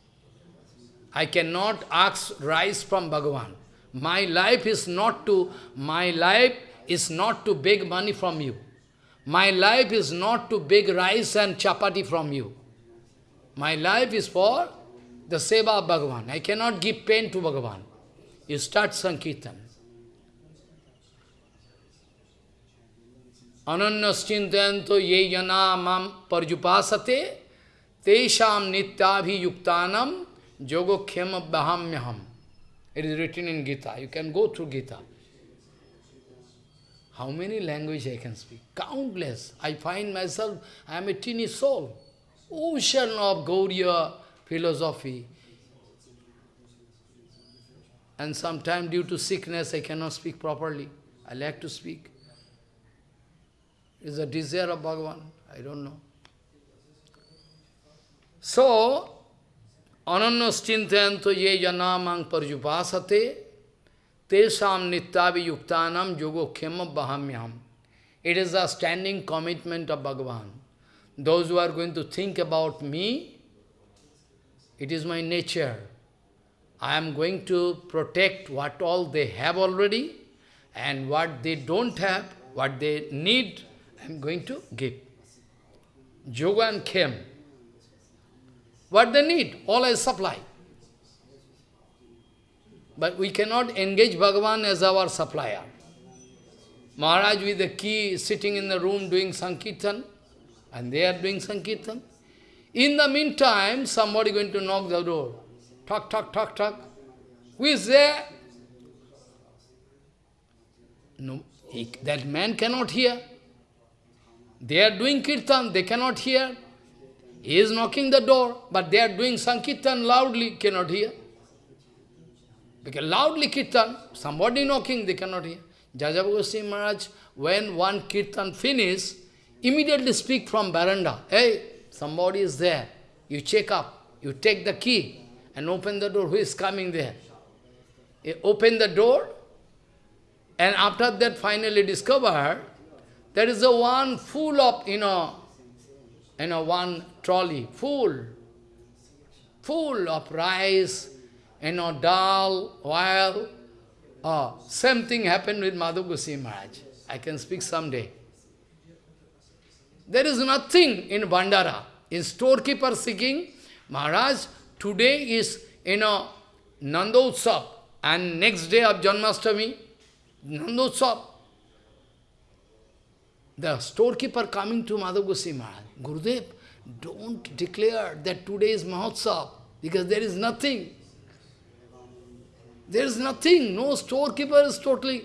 I cannot ask rice from Bhagavan. My life is not to, my life is not to beg money from you. My life is not to beg rice and chapati from you. My life is for the seva of Bhagavan. I cannot give pain to Bhagavan. You start Sankirtan. Ananyascintanto ye jana mam parjupasate tesham nityabhiyuktanam khema bahamyaham. It is written in Gita. You can go through Gita. How many languages I can speak? Countless. I find myself, I am a teeny soul. Ocean of Gauriya philosophy. And sometimes due to sickness, I cannot speak properly. I like to speak. It's a desire of Bhagavan. I don't know. So, Ananyas chintayanto ye janamang parjupasate tesam nityavi yuktanam yogo bahamyam. It is a standing commitment of Bhagavan. Those who are going to think about me, it is my nature. I am going to protect what all they have already, and what they don't have, what they need, I am going to give. Yoga and Khem. What they need, all I supply. But we cannot engage Bhagavan as our supplier. Maharaj with the key sitting in the room doing Sankirtan, and they are doing Sankirtan. In the meantime, somebody going to knock the door. Talk, talk, talk, talk. Who is there? No, he, that man cannot hear. They are doing kirtan, they cannot hear. He is knocking the door, but they are doing Sankirtan loudly, cannot hear. Because loudly Kirtan, somebody knocking, they cannot hear. Jajav Goswami Maharaj, when one Kirtan finish, immediately speak from veranda. Hey, somebody is there. You check up, you take the key and open the door. Who is coming there? You open the door, and after that finally discover there is a one full of, you know, you know, one trolley full, full of rice, you know, dal, oil. Oh, same thing happened with Madhav Goswami Maharaj. I can speak someday. There is nothing in Bandara. In storekeeper seeking, Maharaj, today is, you know, Nandotsav, and next day of Janmashtami, Nandotsav. The storekeeper coming to Madhav Goswami Maharaj, Gurudev, don't declare that today is Mahotsav, because there is nothing. There is nothing, no storekeeper is totally...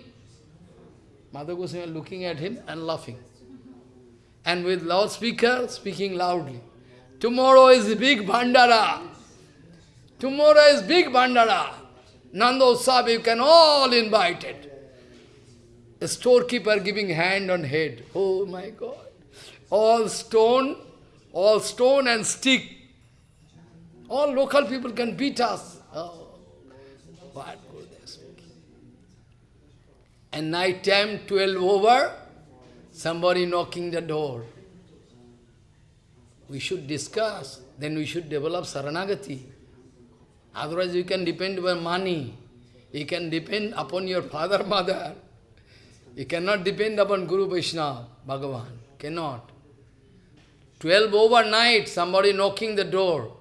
Madhav Goswami looking at him and laughing. And with loudspeaker, speaking loudly. Tomorrow is big bandara. Tomorrow is big bandara. Nandotsav, you can all invite it. A storekeeper giving hand on head. Oh my God. All stone, all stone and stick. All local people can beat us. What. And night time, 12 over, somebody knocking the door. We should discuss, then we should develop Saranagati. Otherwise you can depend on money. You can depend upon your father, mother. You cannot depend upon Guru Vaishnava, Bhagavan. Cannot. Twelve overnight, somebody knocking the door.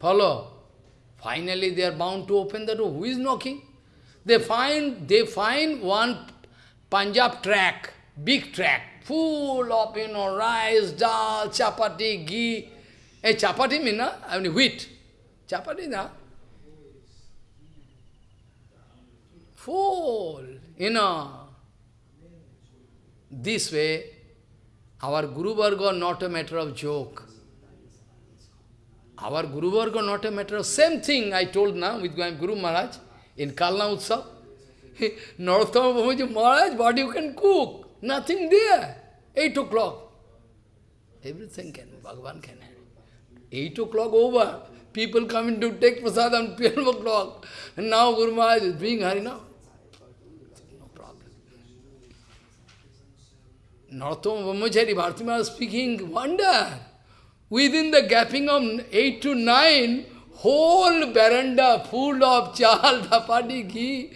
Follow. Finally they are bound to open the door. Who is knocking? They find they find one Punjab track, big track, full of you know rice, dal, chapati, ghee. Hey, chapati mean, na? I mean wheat. Chapati na? Full, you know. This way, our Guru Varga not a matter of joke. Our Guru Varga not a matter of same thing I told now with Guru Maharaj in Kalna Utsav. Narottama Babaji Maharaj, what you can cook? Nothing there. Eight o'clock. Everything can, Bhagavan can have. Eight o'clock over. People coming to take prasad on [laughs] 12 o'clock. And now Guru Maharaj is being Harinam. No problem. Narottama Brahmachari, Bharati Maharaj speaking, wonder. Within the gapping of 8 to 9, whole veranda full of [laughs] chal, dapati, ghee.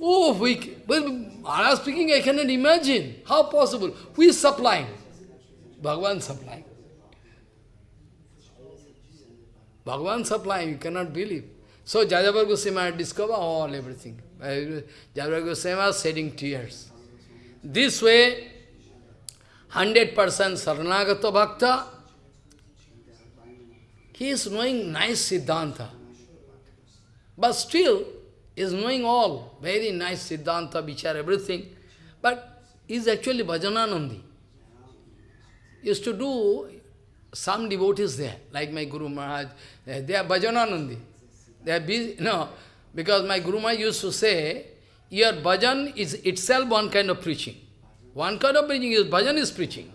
Oh, we, but Maharaj speaking, I cannot imagine. How possible? Who is supplying? Bhagavan supplying. Bhagavan supplying, you cannot believe. So Jajabar Goswami discovered all everything. Jajabar Goswami was shedding tears. This way, 100% Saranagata Bhakta, he is knowing nice Siddhanta. But still, is knowing all, very nice Siddhanta, Vichar, everything. But is actually Bhajananandi. Used to do some devotees there, like my Guru Maharaj, eh, they are Bhajananandi. They are busy, [laughs] no, because my Guru Maharaj used to say, your bhajan is itself one kind of preaching. One kind of preaching is, bhajan is preaching.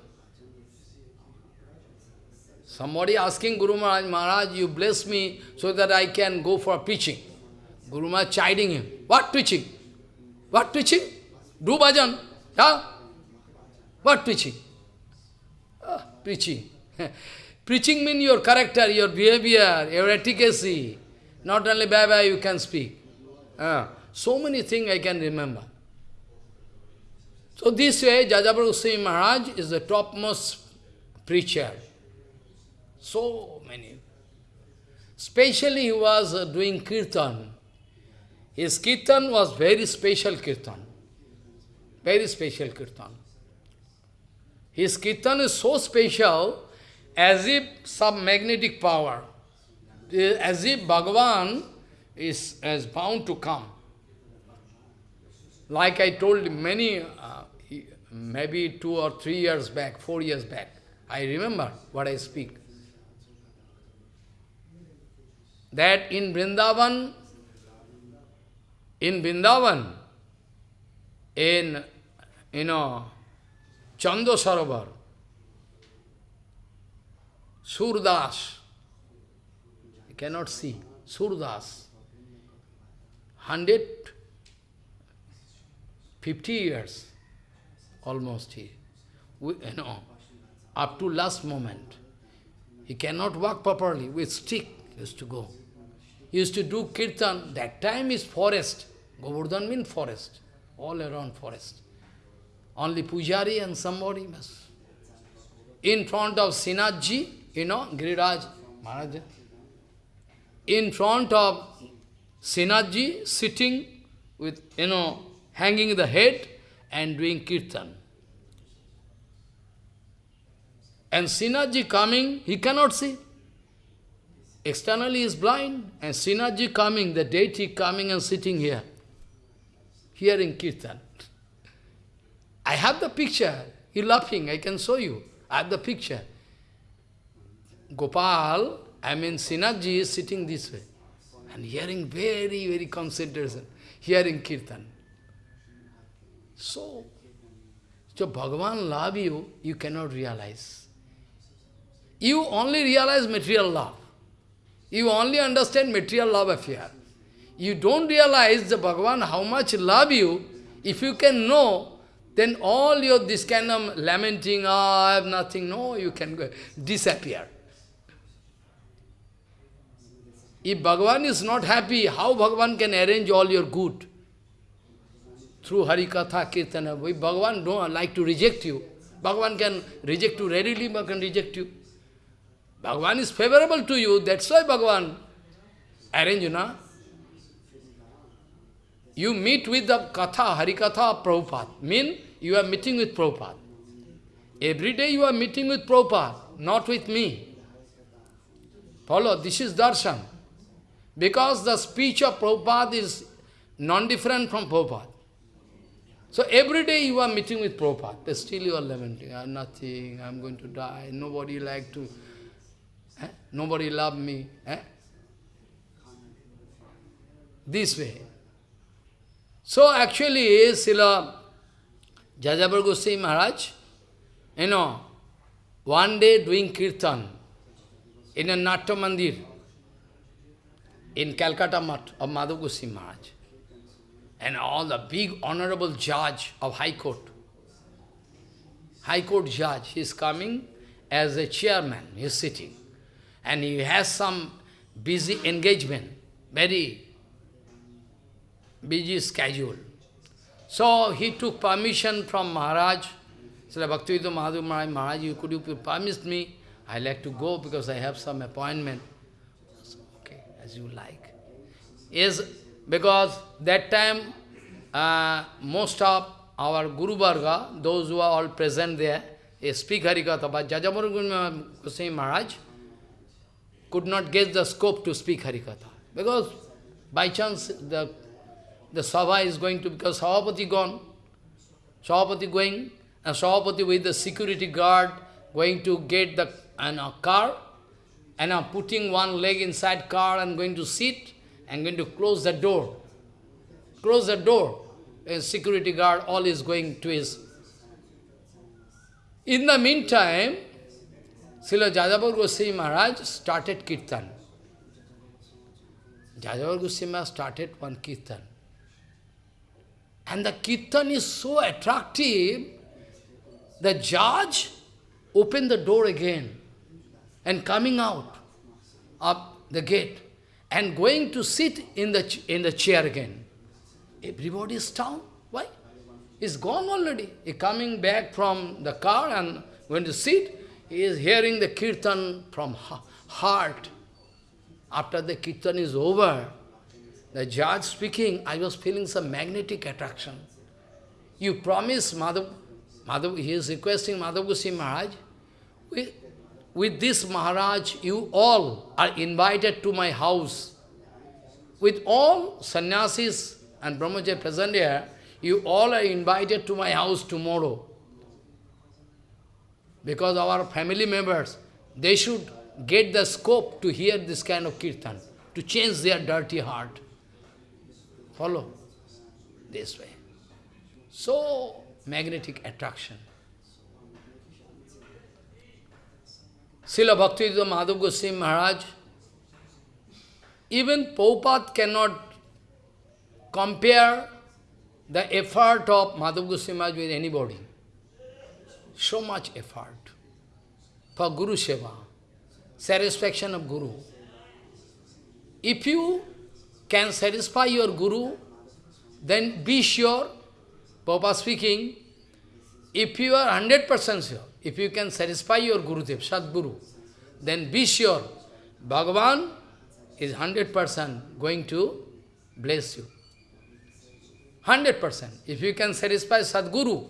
Somebody asking Guru Maharaj, Maharaj, you bless me so that I can go for preaching. Guru Maharaj chiding him. What preaching? What preaching? Do bhajan. Yeah? What preaching? Ah, preaching. [laughs] preaching means your character, your behavior, your efficacy. Not only bye-bye you can speak. Ah, so many things I can remember. So this way, Jajabar Goswami Maharaj is the topmost preacher. So many. Especially he was uh, doing kirtan. His kirtan was very special kirtan. Very special kirtan. His kirtan is so special as if some magnetic power, as if Bhagavan is, is bound to come. Like I told many, uh, maybe two or three years back, four years back, I remember what I speak. That in Vrindavan, in Vrindavan, in, you know, Chando Sarovar, Surdas, you cannot see, Surdas, 150 years, almost he, we, you know, up to last moment. He cannot walk properly, with stick used to go. Used to do kirtan, that time is forest. Govardhan means forest, all around forest. Only pujari and somebody must. in front of Srinathji, you know, Giriraj Maharaj, in front of Srinathji, sitting with, you know, hanging the head and doing kirtan. And Srinathji coming, he cannot see. Externally is blind, and Srinathji coming, the deity coming and sitting here, hearing kirtan. I have the picture. He laughing, I can show you. I have the picture. Gopal, I mean Srinathji is sitting this way and hearing very, very concentration, hearing kirtan. So, so Bhagavan love you, you cannot realize. You only realize material love. You only understand material love affair. You don't realize the Bhagavan how much love you. If you can know, then all your this kind of lamenting, oh, I have nothing, no, you can go, disappear. If Bhagavan is not happy, how Bhagavan can arrange all your good? Through Harikatha, Kirtana. If Bhagavan don't like to reject you, Bhagavan can reject you readily, but can reject you. Bhagavan is favorable to you, that's why Bhagavan arrange you, na? You meet with the Katha, Harikatha Prabhupada. Mean you are meeting with Prabhupada. Every day you are meeting with Prabhupada, not with me. Follow, this is darshan. Because the speech of Prabhupada is non-different from Prabhupada. So every day you are meeting with Prabhupada, but still you are lamenting, I am nothing, I am going to die, nobody like to, eh? nobody loved me. Eh? This way. So actually, Srila Jajabar Goswami Maharaj, you know, one day doing kirtan in a Natya Mandir in Calcutta Mat of Madhav Goswami Maharaj. And all the big honorable judge of High Court, High Court judge, he is coming as a chairman, he is sitting. And he has some busy engagement, very busy schedule. So he took permission from Maharaj. Srila Bhaktivedanta Madhav Maharaj, Maharaj, you, could you permit me? I like to go because I have some appointment. So, okay, as you like. Yes, because that time uh, most of our Guru Varga, those who are all present there, speak Harikatha, but Jajamuru Goswami Maharaj could not get the scope to speak Harikatha. Because by chance the the Sabha is going to, because Savapati gone, Savapati going, and Savapati with the security guard going to get the and a car, and uh, putting one leg inside car and going to sit, and going to close the door. Close the door. A security guard, all is going to his. In the meantime, Srila Jajabar Goswami Maharaj started kirtan. Jajabar Goswami Maharaj started one kirtan. And the kirtan is so attractive, the judge opened the door again and coming out of the gate and going to sit in the, in the chair again. Everybody is down. Why? He's gone already. He coming back from the car and going to sit. He is hearing the kirtan from heart. After the kirtan is over, the judge speaking, I was feeling some magnetic attraction. You promise Madhav, Madhav he is requesting Madhav Goswami Maharaj, with, with this Maharaj, you all are invited to my house. With all sannyasis and brahmacharya present here, you all are invited to my house tomorrow. Because our family members, they should get the scope to hear this kind of kirtan, to change their dirty heart. Follow? This way. So, magnetic attraction. Srila Bhaktivedanta Madhav Goswami Maharaj, even Prabhupada cannot compare the effort of Madhav Goswami Maharaj with anybody. So much effort for Guru Seva, satisfaction of Guru. If you can satisfy your Guru, then be sure, Papa speaking, if you are 100% sure, if you can satisfy your Gurudev, Sadguru, then be sure, Bhagavan is 100% going to bless you. 100%. If you can satisfy Sadguru,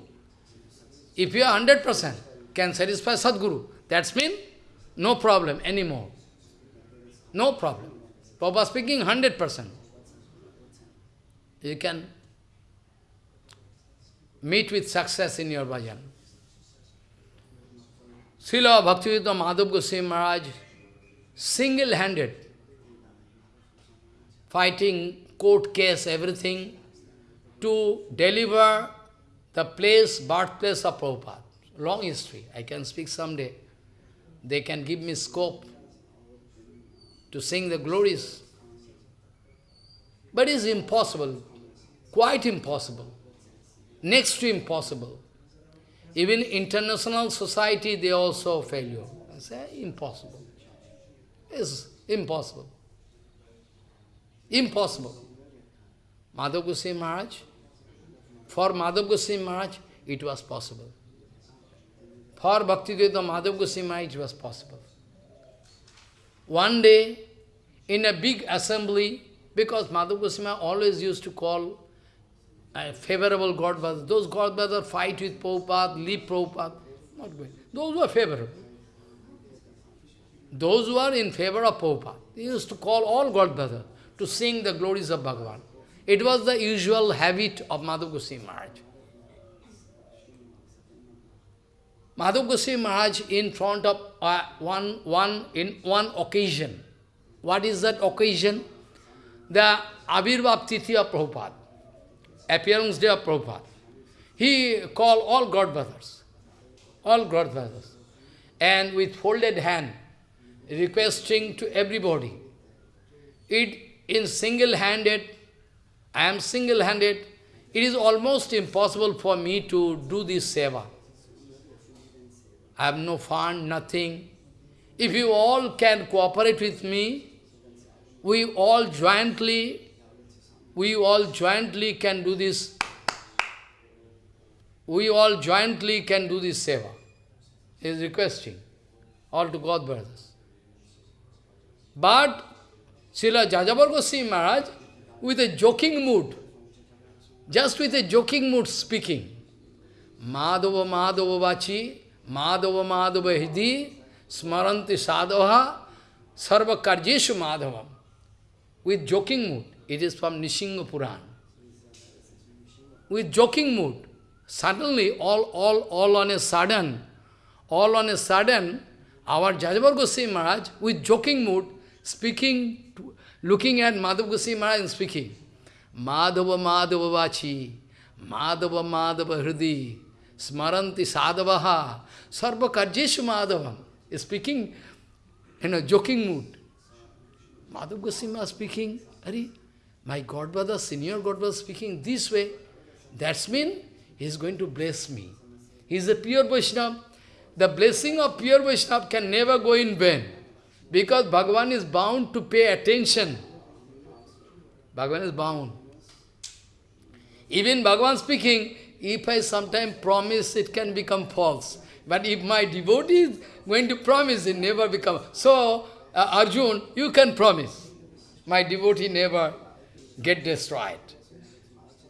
if you are 100% can satisfy Sadguru, that's mean no problem anymore. No problem. Papa speaking 100%. You can meet with success in your bhajan. Srila Bhaktivedanta Madhav Goswami Maharaj, single-handed, fighting, court case, everything, to deliver the place, birthplace of Prabhupada. Long history. I can speak someday. They can give me scope to sing the glories. But it's impossible, quite impossible, next to impossible. Even international society, they also failure. I say, impossible. It's impossible. Impossible. Madhav Goswami Maharaj, for Madhav Goswami Maharaj, it was possible. For Bhakti, Bhaktivedanta Madhav Goswami it was possible. One day, in a big assembly, because Madhav Goswami always used to call a favorable Godfather. Those Godfather fight with Prabhupada, leave Prabhupada. Not going. Those were favorable. Those who are in favor of Prabhupada, they used to call all Godfather to sing the glories of Bhagavan. It was the usual habit of Madhav Goswami Maharaj. Madhav Maharaj in front of uh, one, one, in one occasion. What is that occasion? The Abhirbhav Tithi of Prabhupada appearance day of Prabhupada. He called all godfathers, all godfathers, and with folded hand, requesting to everybody. It in single-handed, I am single-handed, it is almost impossible for me to do this seva. I have no fund, nothing. If you all can cooperate with me, we all jointly we all jointly can do this. We all jointly can do this seva. He is requesting all to God brothers. But Srila Jajabar Goswami Maharaj, with a joking mood, just with a joking mood speaking, Madhava Madhava Vachi, Madhava Madhava Hidi, Smaranti Sadhava, Sarva Karjeshu Madhavam, with joking mood. It is from Nishinga Puran. With joking mood, suddenly, all, all, all on a sudden, all on a sudden, our Jajabar Goswami Maharaj, with joking mood, speaking, looking at Madhav Goswami Maharaj and speaking, Madhava Madhava Vachi, Madhava Madhava Hridi, Smaranti Sadhavaha, Sarva Karjeshu Madhavam, speaking in a joking mood. Madhav Goswami speaking, Hari, my Godfather, senior Godfather speaking this way, that's mean he is going to bless me. He is a pure Vaishnava. The blessing of pure Vaishnava can never go in vain. Because Bhagavan is bound to pay attention. Bhagavan is bound. Even Bhagavan speaking, if I sometime promise, it can become false. But if my devotee is going to promise, it never become. So, uh, Arjun, you can promise. My devotee never get destroyed.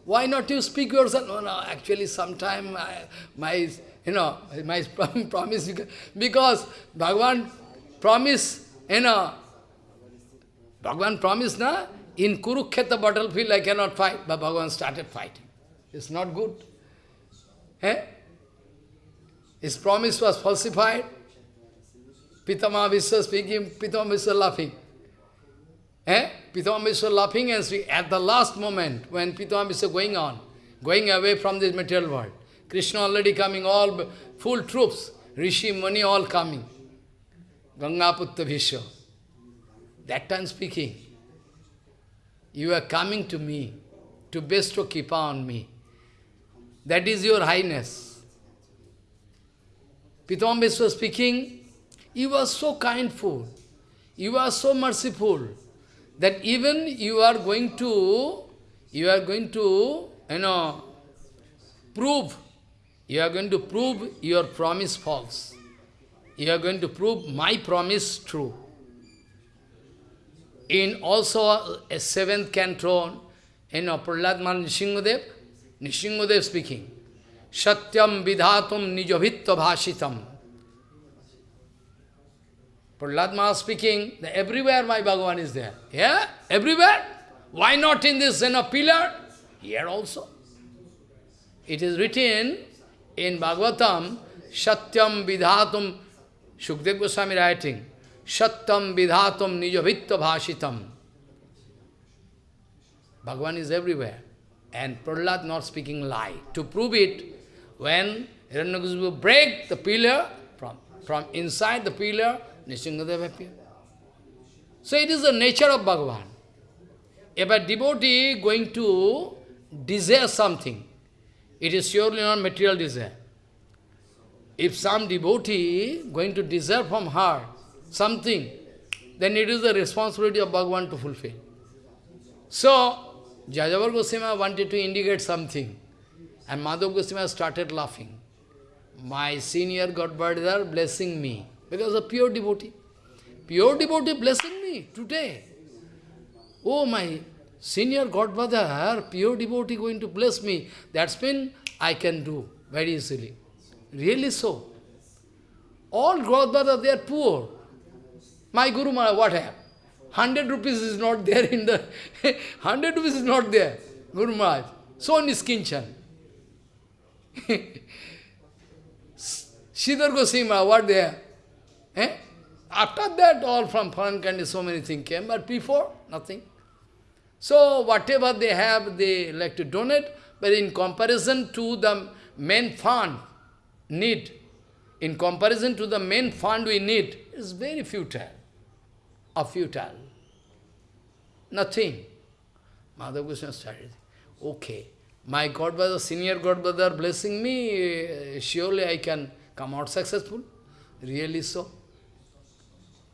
Why not you speak yourself? No, no, actually sometime I, my, you know, [laughs] my [laughs] promise, because Bhagavan promise, you know, Bhagavan promised, na, in Kurukshetra battlefield I cannot fight, but Bhagavan started fighting. It's not good. Eh? His promise was falsified. Pitama Vishwa speaking, Pitama Vishwa laughing. Eh? Pitama laughing and speaking. At the last moment, when Pitama going on, going away from this material world, Krishna already coming, all full troops, Rishi, Mani all coming. Gangaputta Bhishma. That time speaking, you are coming to me to bestow Kipa on me. That is your highness. Pitama speaking, you are so kindful, you are so merciful, that even you are going to, you are going to, you know, prove you are going to prove your promise false. You are going to prove my promise true. In also a seventh canton, in Prahlad Man Nishingadev, Nishingadev speaking, Satyam vidhatum nijavitva bhashitam. Prahlad Maharaj speaking, everywhere my Bhagavan is there. Yeah? Everywhere? Why not in this know, pillar? Here also. It is written in Bhagavatam, Satyam vidhatum, Shukdev Goswami writing, Satyam vidhatum nijavitva bhashitam. Bhagavan is everywhere. And Prahlad not speaking lie. To prove it, when Hiranyakasipu break the pillar, from, from inside the pillar, Nishingadev appear. So it is the nature of Bhagavan. If a devotee going to desire something, it is surely not material desire. If some devotee going to desire from her something, then it is the responsibility of Bhagavan to fulfill. So, Jajavar Goswami wanted to indicate something, and Madhav Goswami started laughing. My senior Godfather blessing me, because a pure devotee. Pure devotee blessing me today. Oh, my senior godbrother, pure devotee going to bless me. That's when I can do very easily. Really so. All godbrother, they are poor. My Guru Maharaj, what happened? 100 rupees is not there in the... [laughs] 100 rupees is not there, Guru Maharaj. So niskinchan. Sridhar Goswami were there. Eh? After that, all from foreign country, so many things came, but before, nothing. So, whatever they have, they like to donate, but in comparison to the main fund need, in comparison to the main fund we need, it's very futile or futile. Nothing. Mother Krishna started, okay, my Godbrother, senior Godbrother blessing me, eh, surely I can come out successful. Really so.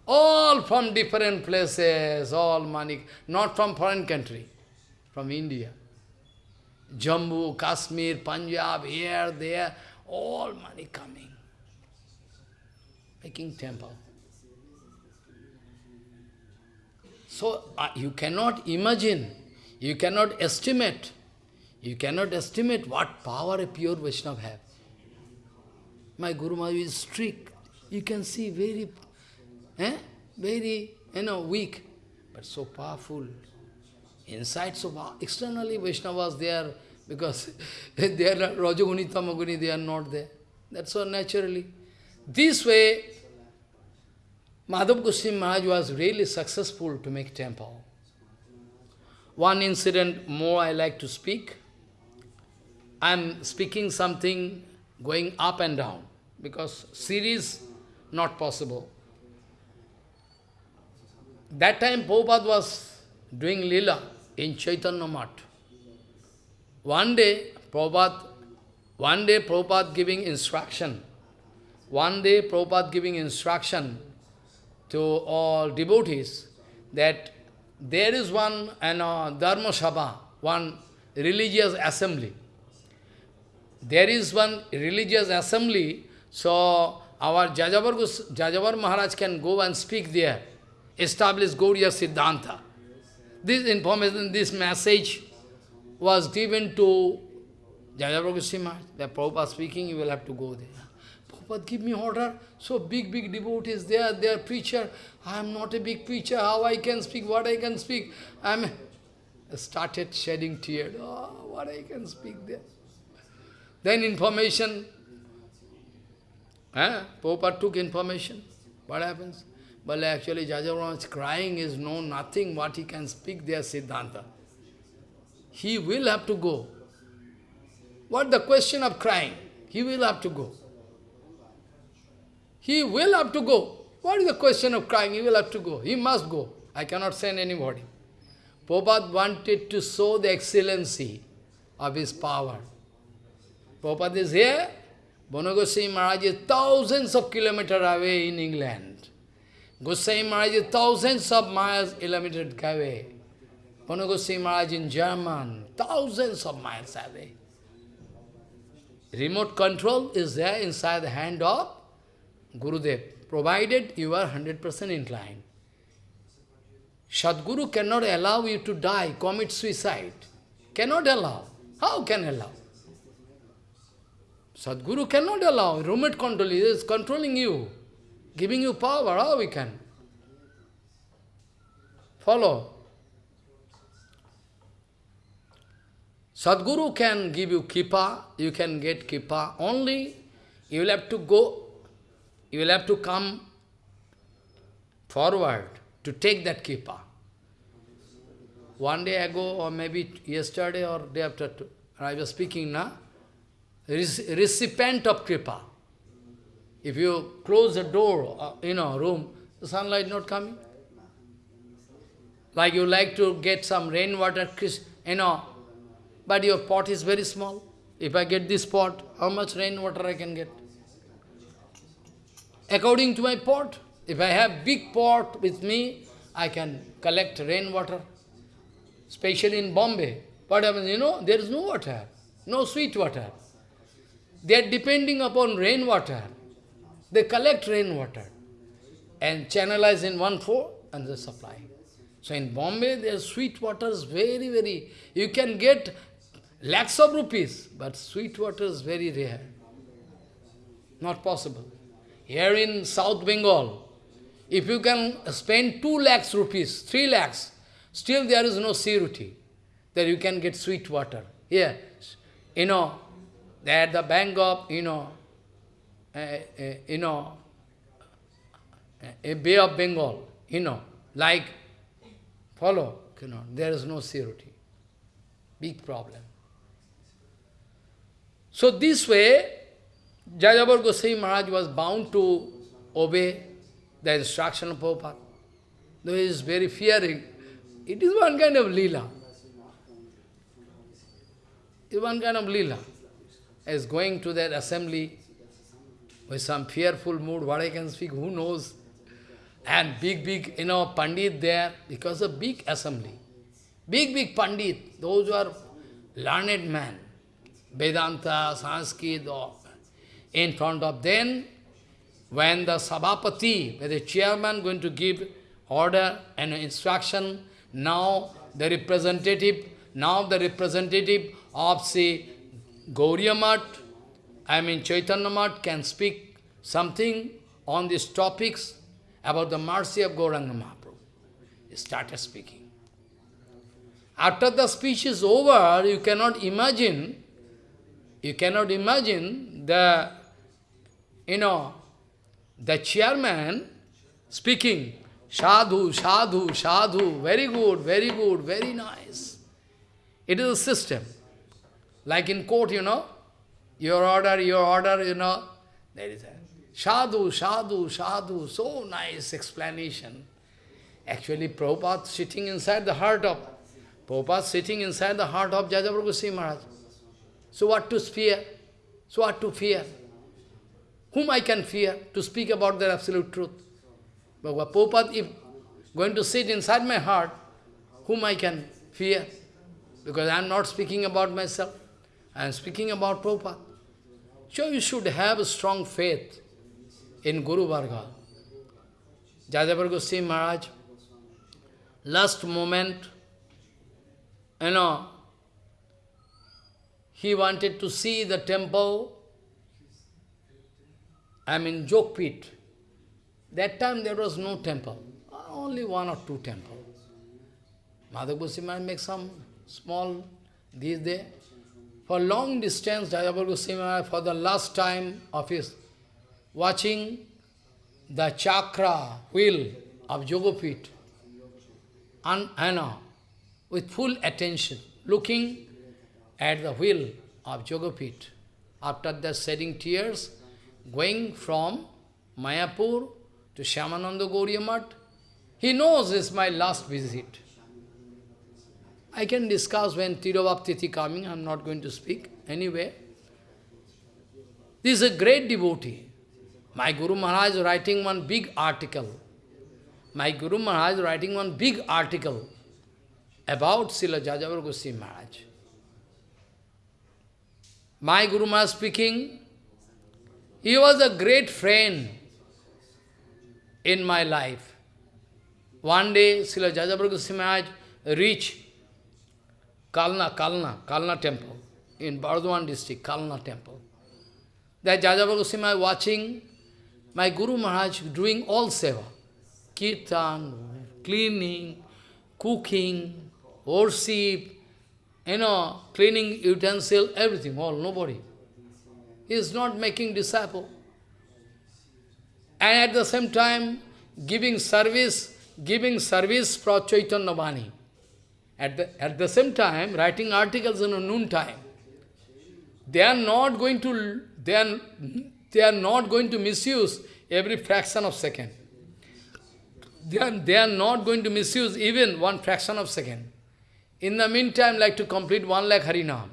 All from different places, all money, not from foreign country, from India. Jammu, Kashmir, Punjab, here, there, all money coming. Making temple. So, uh, you cannot imagine, you cannot estimate, you cannot estimate what power a pure Vaishnava have. My Guru Maharaj is strict. You can see very Eh? Very, you know, weak, but so powerful. Inside so. Externally Vaishnavas, they are, because [laughs] they are Rajaguni, Tamaguni, they are not there. That's so naturally. This way, Madhav Goswami Maharaj was really successful to make temple. One incident more I like to speak. I am speaking something going up and down, because series not possible. That time Prabhupada was doing lila in Chaitanya Mat. One day, Prabhupada, one day Prabhupada giving instruction. One day Prabhupada giving instruction to all devotees that there is one and uh, Dharma Sabha, one religious assembly. There is one religious assembly, so our Jajavar, Jajavar Maharaj can go and speak there establish Gauriya Siddhanta. This information, this message was given to Jajavar Goswami The Prabhupada speaking, you will have to go there. Prabhupada, give me order. So big, big devotees there, they are preacher. I am not a big preacher. How I can speak, what I can speak. I am started shedding tears. Oh, what I can speak there. Then information. Eh? Prabhupada took information. What happens? Well, actually Jajavarma crying is no nothing what he can speak there Siddhanta. He will have to go. What the question of crying? He will have to go. He will have to go. What is the question of crying? He will have to go. He must go. I cannot send anybody. Prabhupada wanted to show the excellency of his power. Prabhupada is here. Bonagosai Maharaj is thousands of kilometers away in England. Gosai Maharaj is thousands of miles kilometers away. Panu Gosai Maharaj in German, thousands of miles away. Remote control is there inside the hand of Gurudev, provided you are 100% inclined. Sadguru cannot allow you to die, commit suicide. Cannot allow. How can allow? Sadguru cannot allow. Remote control is controlling you, giving you power. How we can? Follow. Sadguru can give you kippa, you can get kippa. Only you will have to go, you will have to come forward to take that kippa. One day ago, or maybe yesterday or day after, I was speaking now, recipient of kripa. If you close the door, uh, in a room, the sunlight not coming. Like you like to get some rainwater, you know, but your pot is very small. If I get this pot, how much rainwater I can get? According to my pot, if I have big pot with me, I can collect rainwater. Especially in Bombay. What happens, you know, there is no water, no sweet water. They are depending upon rainwater. They collect rainwater and channelize in one floor and they supply. So in Bombay, their sweet water is very, very, you can get lakhs of rupees, but sweet water is very rare. Not possible. Here in South Bengal, if you can spend 2 lakhs rupees, 3 lakhs, still there is no security that you can get sweet water. Here, you know, at the bank of, you know, uh, uh, you know, a Bay of Bengal, you know, like, follow, you know, there is no security. Big problem. So this way, Jajabar Goswami Maharaj was bound to obey the instruction of Prabhupada. Though he is very fearing, it is one kind of lila. It is one kind of lila. As going to that assembly with some fearful mood, what I can speak, who knows? And big, big, you know, Pandit there, because of big assembly. Big, big Pandit, those who are learned men. Vedanta, Sanskrit, in front of them, when the Sabhapati, the chairman going to give order and instruction, now the representative, now the representative of, say, Gauriya Math, I mean Chaitanya Math can speak something on these topics about the mercy of Gauranga Mahaprabhu. He started speaking. After the speech is over, you cannot imagine you cannot imagine the, you know, the chairman speaking, sadhu, sadhu, sadhu, very good, very good, very nice. It is a system. Like in court, you know, your order, your order, you know, there is a sadhu, sadhu, sadhu, so nice explanation. Actually, Prabhupada sitting inside the heart of, Prabhupada sitting inside the heart of Jajaprabhu Maharaj. So what to fear? So what to fear? Whom I can fear to speak about the absolute truth? But Prabhupada, if going to sit inside my heart, whom I can fear? Because I am not speaking about myself. I am speaking about Prabhupada. So you should have a strong faith in Guru Varga. Jajabar Goswami Maharaj, last moment, you know, he wanted to see the temple, I mean Jogpit. That time there was no temple, only one or two temples. Madhav Goswami make some small, these there. For long distance, Jajabar Goswami, for the last time of his watching the chakra wheel of Jogopit, and, uh, with full attention, looking at the wheel of Jogopit. After the shedding tears, going from Mayapur to Shyamananda Gauriya he knows this is my last visit. I can discuss when Tirobhaptiti coming, I am not going to speak. Anyway, this is a great devotee. My Guru Maharaj is writing one big article. My Guru Maharaj is writing one big article about Srila Jajavar Goswami Maharaj. my Guru Maharaj speaking, he was a great friend in my life. One day, Srila Jajabar Goswami reached Kalna, Kalna, Kalna temple in Bardhaman district, Kalna temple. That Jajabar Goswami watching my Guru Maharaj doing all seva. Kirtan, cleaning, cooking, worship, you know, cleaning utensil, everything, all, nobody. He is not making disciple. And at the same time, giving service, giving service for Chaitanya Vani. At the, at the same time, writing articles in a noon time. They are not going to, they are, they are not going to misuse every fraction of second. They are, they are not going to misuse even one fraction of second. In the meantime, like to complete one lakh Harinam,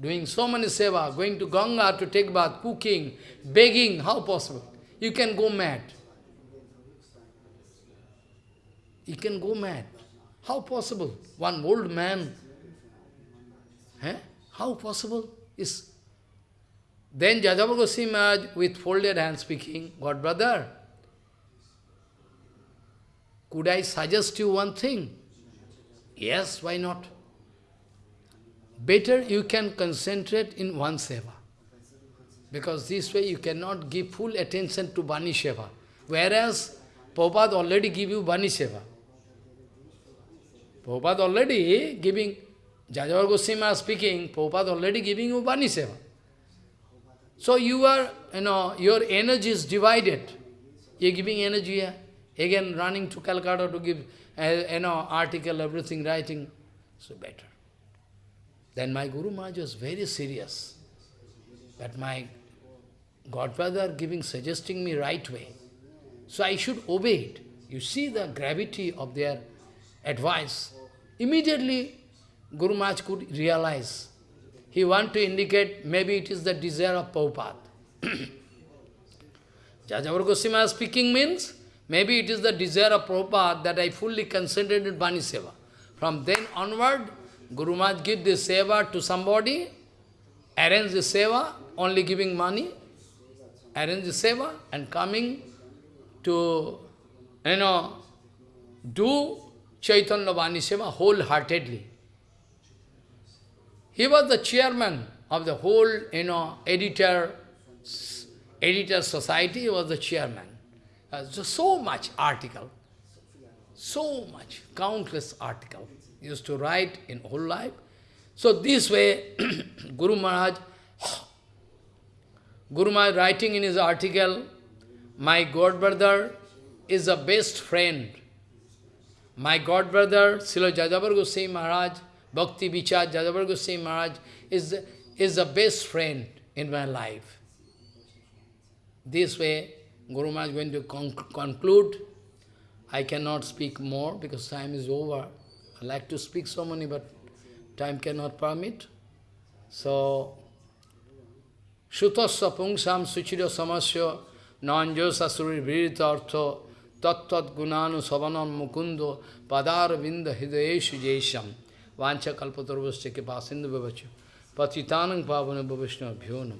doing so many seva, going to Ganga to take bath, cooking, begging, how possible? You can go mad. You can go mad. How possible? One old man. Eh? How possible? Is Then Jajavar Maharaj with folded hands speaking, God brother, could I suggest you one thing? Yes, why not? Better you can concentrate in one seva. Because this way you cannot give full attention to Bani Seva. Whereas Prabhupada already give you Bani Seva. Prabhupada already giving, Jajavar Goswami speaking, Prabhupada already giving you Bani Seva. So you are, you know, your energy is divided. You are giving energy here. Again running to Calcutta to give, uh, you know, article, everything, writing. So better. Then my Guru Maharaj was very serious. That my godfather giving, suggesting me right way. So I should obey it. You see the gravity of their advice. Immediately, Guru Maharaj could realize. He want to indicate maybe it is the desire of Prabhupada. [clears throat] Jajavar Goswami speaking means, maybe it is the desire of Prabhupada that I fully concentrated Bani Seva. From then onward, Guru Maharaj give this seva to somebody, arrange the seva, only giving money, arrange the seva, and coming to, you know, do Chaitanya Vani seva wholeheartedly. He was the chairman of the whole, you know, editor, editor society, he was the chairman. Uh, so, so much article, so much, countless article used to write in whole life. So this way, [clears throat] Guru Maharaj, [clears throat] Guru Maharaj writing in his article, my god brother is a best friend. My god brother, Srila Jajavar Goswami Maharaj, Bhakti Vichar Jajavar Goswami Maharaj, is, is the best friend in my life. This way, Guru Maharaj is going to conc conclude. I cannot speak more because time is over. I like to speak so many, but time cannot permit. So, Shutasya pungsam suchira samasya nanjo sasuri virita artha tattat gunanu savanam mukundo padar vinda hidayeshu jesham vancha kalpatarvasya ke pasindu bhavachu patitanang pavana bhavishna bhyonam